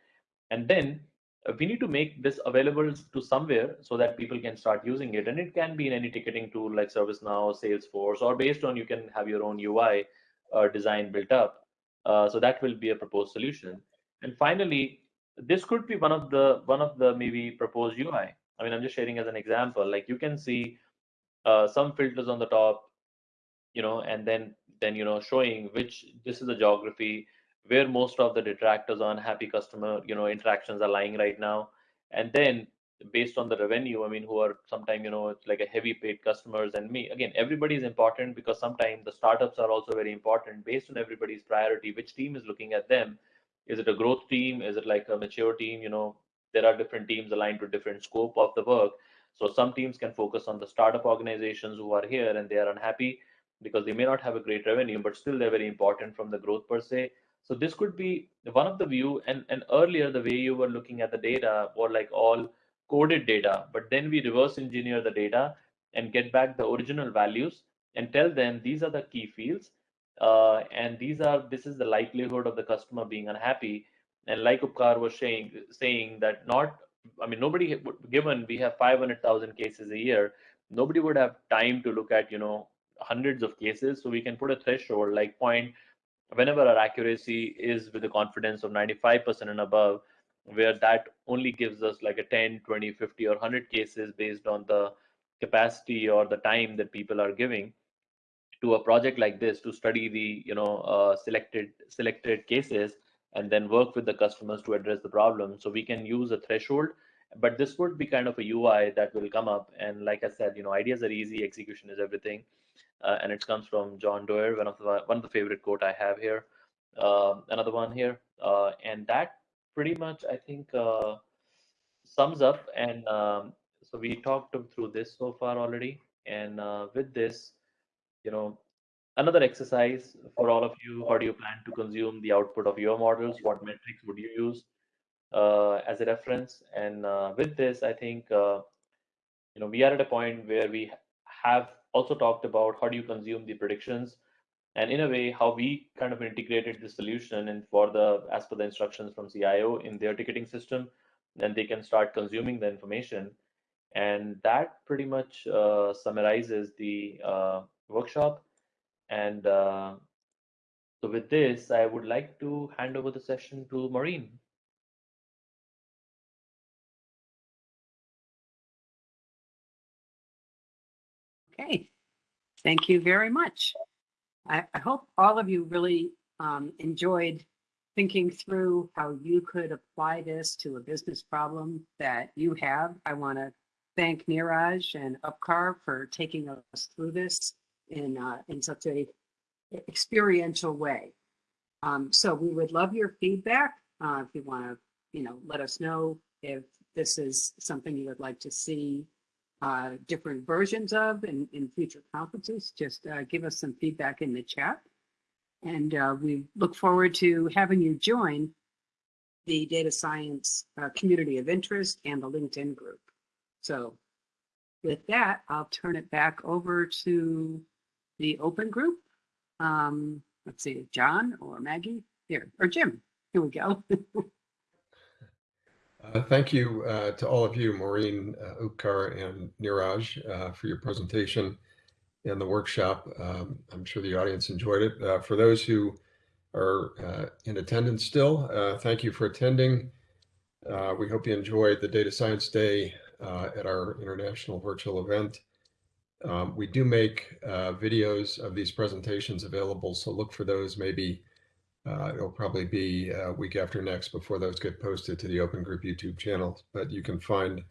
Speaker 3: And then uh, we need to make this available to somewhere so that people can start using it. And it can be in any ticketing tool like ServiceNow, Salesforce, or based on you can have your own UI uh, design built up. Uh, so that will be a proposed solution. And finally, this could be one of the one of the maybe proposed UI. I mean, I'm just sharing as an example. Like you can see uh, some filters on the top, you know, and then then you know showing which this is the geography where most of the detractors on happy customer you know interactions are lying right now, and then based on the revenue, I mean, who are sometimes you know it's like a heavy paid customers and me again. Everybody is important because sometimes the startups are also very important based on everybody's priority. Which team is looking at them? Is it a growth team? Is it like a mature team? You know, there are different teams aligned to different scope of the work. So some teams can focus on the startup organizations who are here and they are unhappy because they may not have a great revenue, but still they're very important from the growth per se. So this could be one of the view. And, and earlier, the way you were looking at the data were like all coded data, but then we reverse engineer the data and get back the original values and tell them these are the key fields. Uh, and these are this is the likelihood of the customer being unhappy. And like Upkar was saying, saying that not I mean, nobody given we have 500,000 cases a year, nobody would have time to look at, you know, hundreds of cases. So we can put a threshold like point whenever our accuracy is with a confidence of 95% and above, where that only gives us like a 10, 20, 50, or 100 cases based on the capacity or the time that people are giving to a project like this to study the you know uh, selected selected cases and then work with the customers to address the problem. So we can use a threshold, but this would be kind of a UI that will come up. And like I said, you know, ideas are easy, execution is everything. Uh, and it comes from John Doerr, one of the one of the favorite quote I have here. Uh, another one here, uh, and that pretty much I think uh, sums up. And um, so we talked through this so far already. And uh, with this, you know, another exercise for all of you how do you plan to consume the output of your models what metrics would you use uh, as a reference and with this i think you know we are at a point where we have also talked about how do you consume the predictions. And in a way how we kind of integrated the solution and for the as per the instructions from cio in their ticketing system then they can start consuming the information. And that pretty much uh, summarizes the uh, workshop. And uh, so with this, I would like to hand over the session to Maureen.
Speaker 2: Okay, thank you very much. I, I hope all of you really um, enjoyed thinking through how you could apply this to a business problem that you have. I want to thank Neeraj and Upkar for taking us through this in uh, in such a experiential way. Um, so we would love your feedback uh, if you want to, you know, let us know if this is something you would like to see uh, different versions of in, in future conferences. Just uh, give us some feedback in the chat. And uh, we look forward to having you join the data science uh, community of interest and the LinkedIn group. So with that, I'll turn it back over to the open group. Um, let's see, John or Maggie here, or Jim. Here we go.
Speaker 1: uh, thank you uh, to all of you, Maureen, uh, Upkar, and Neeraj uh, for your presentation and the workshop. Um, I'm sure the audience enjoyed it. Uh, for those who are uh, in attendance still, uh, thank you for attending. We hope you enjoyed the Data Science Day at our international virtual event. Um, we do make videos of these presentations available, so look for those maybe. Uh, it'll probably be a week after next before those get posted to the Open Group YouTube channel, but you can find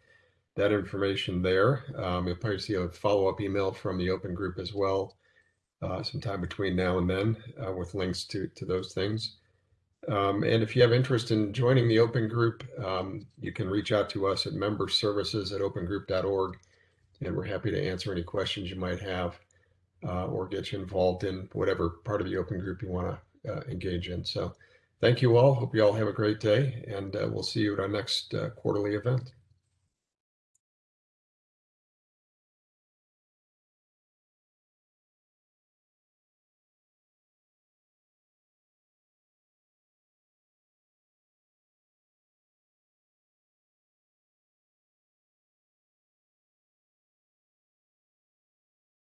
Speaker 1: that information there. Um, you'll probably see a follow-up email from the Open Group as well uh, sometime between now and then uh, with links to, to those things. Um, and if you have interest in joining the Open Group, um, you can reach out to us at memberservices at opengroup.org and we're happy to answer any questions you might have uh, or get you involved in whatever part of the open group you want to uh, engage in. So thank you all. Hope you all have a great day, and uh, we'll see you at our next uh, quarterly event.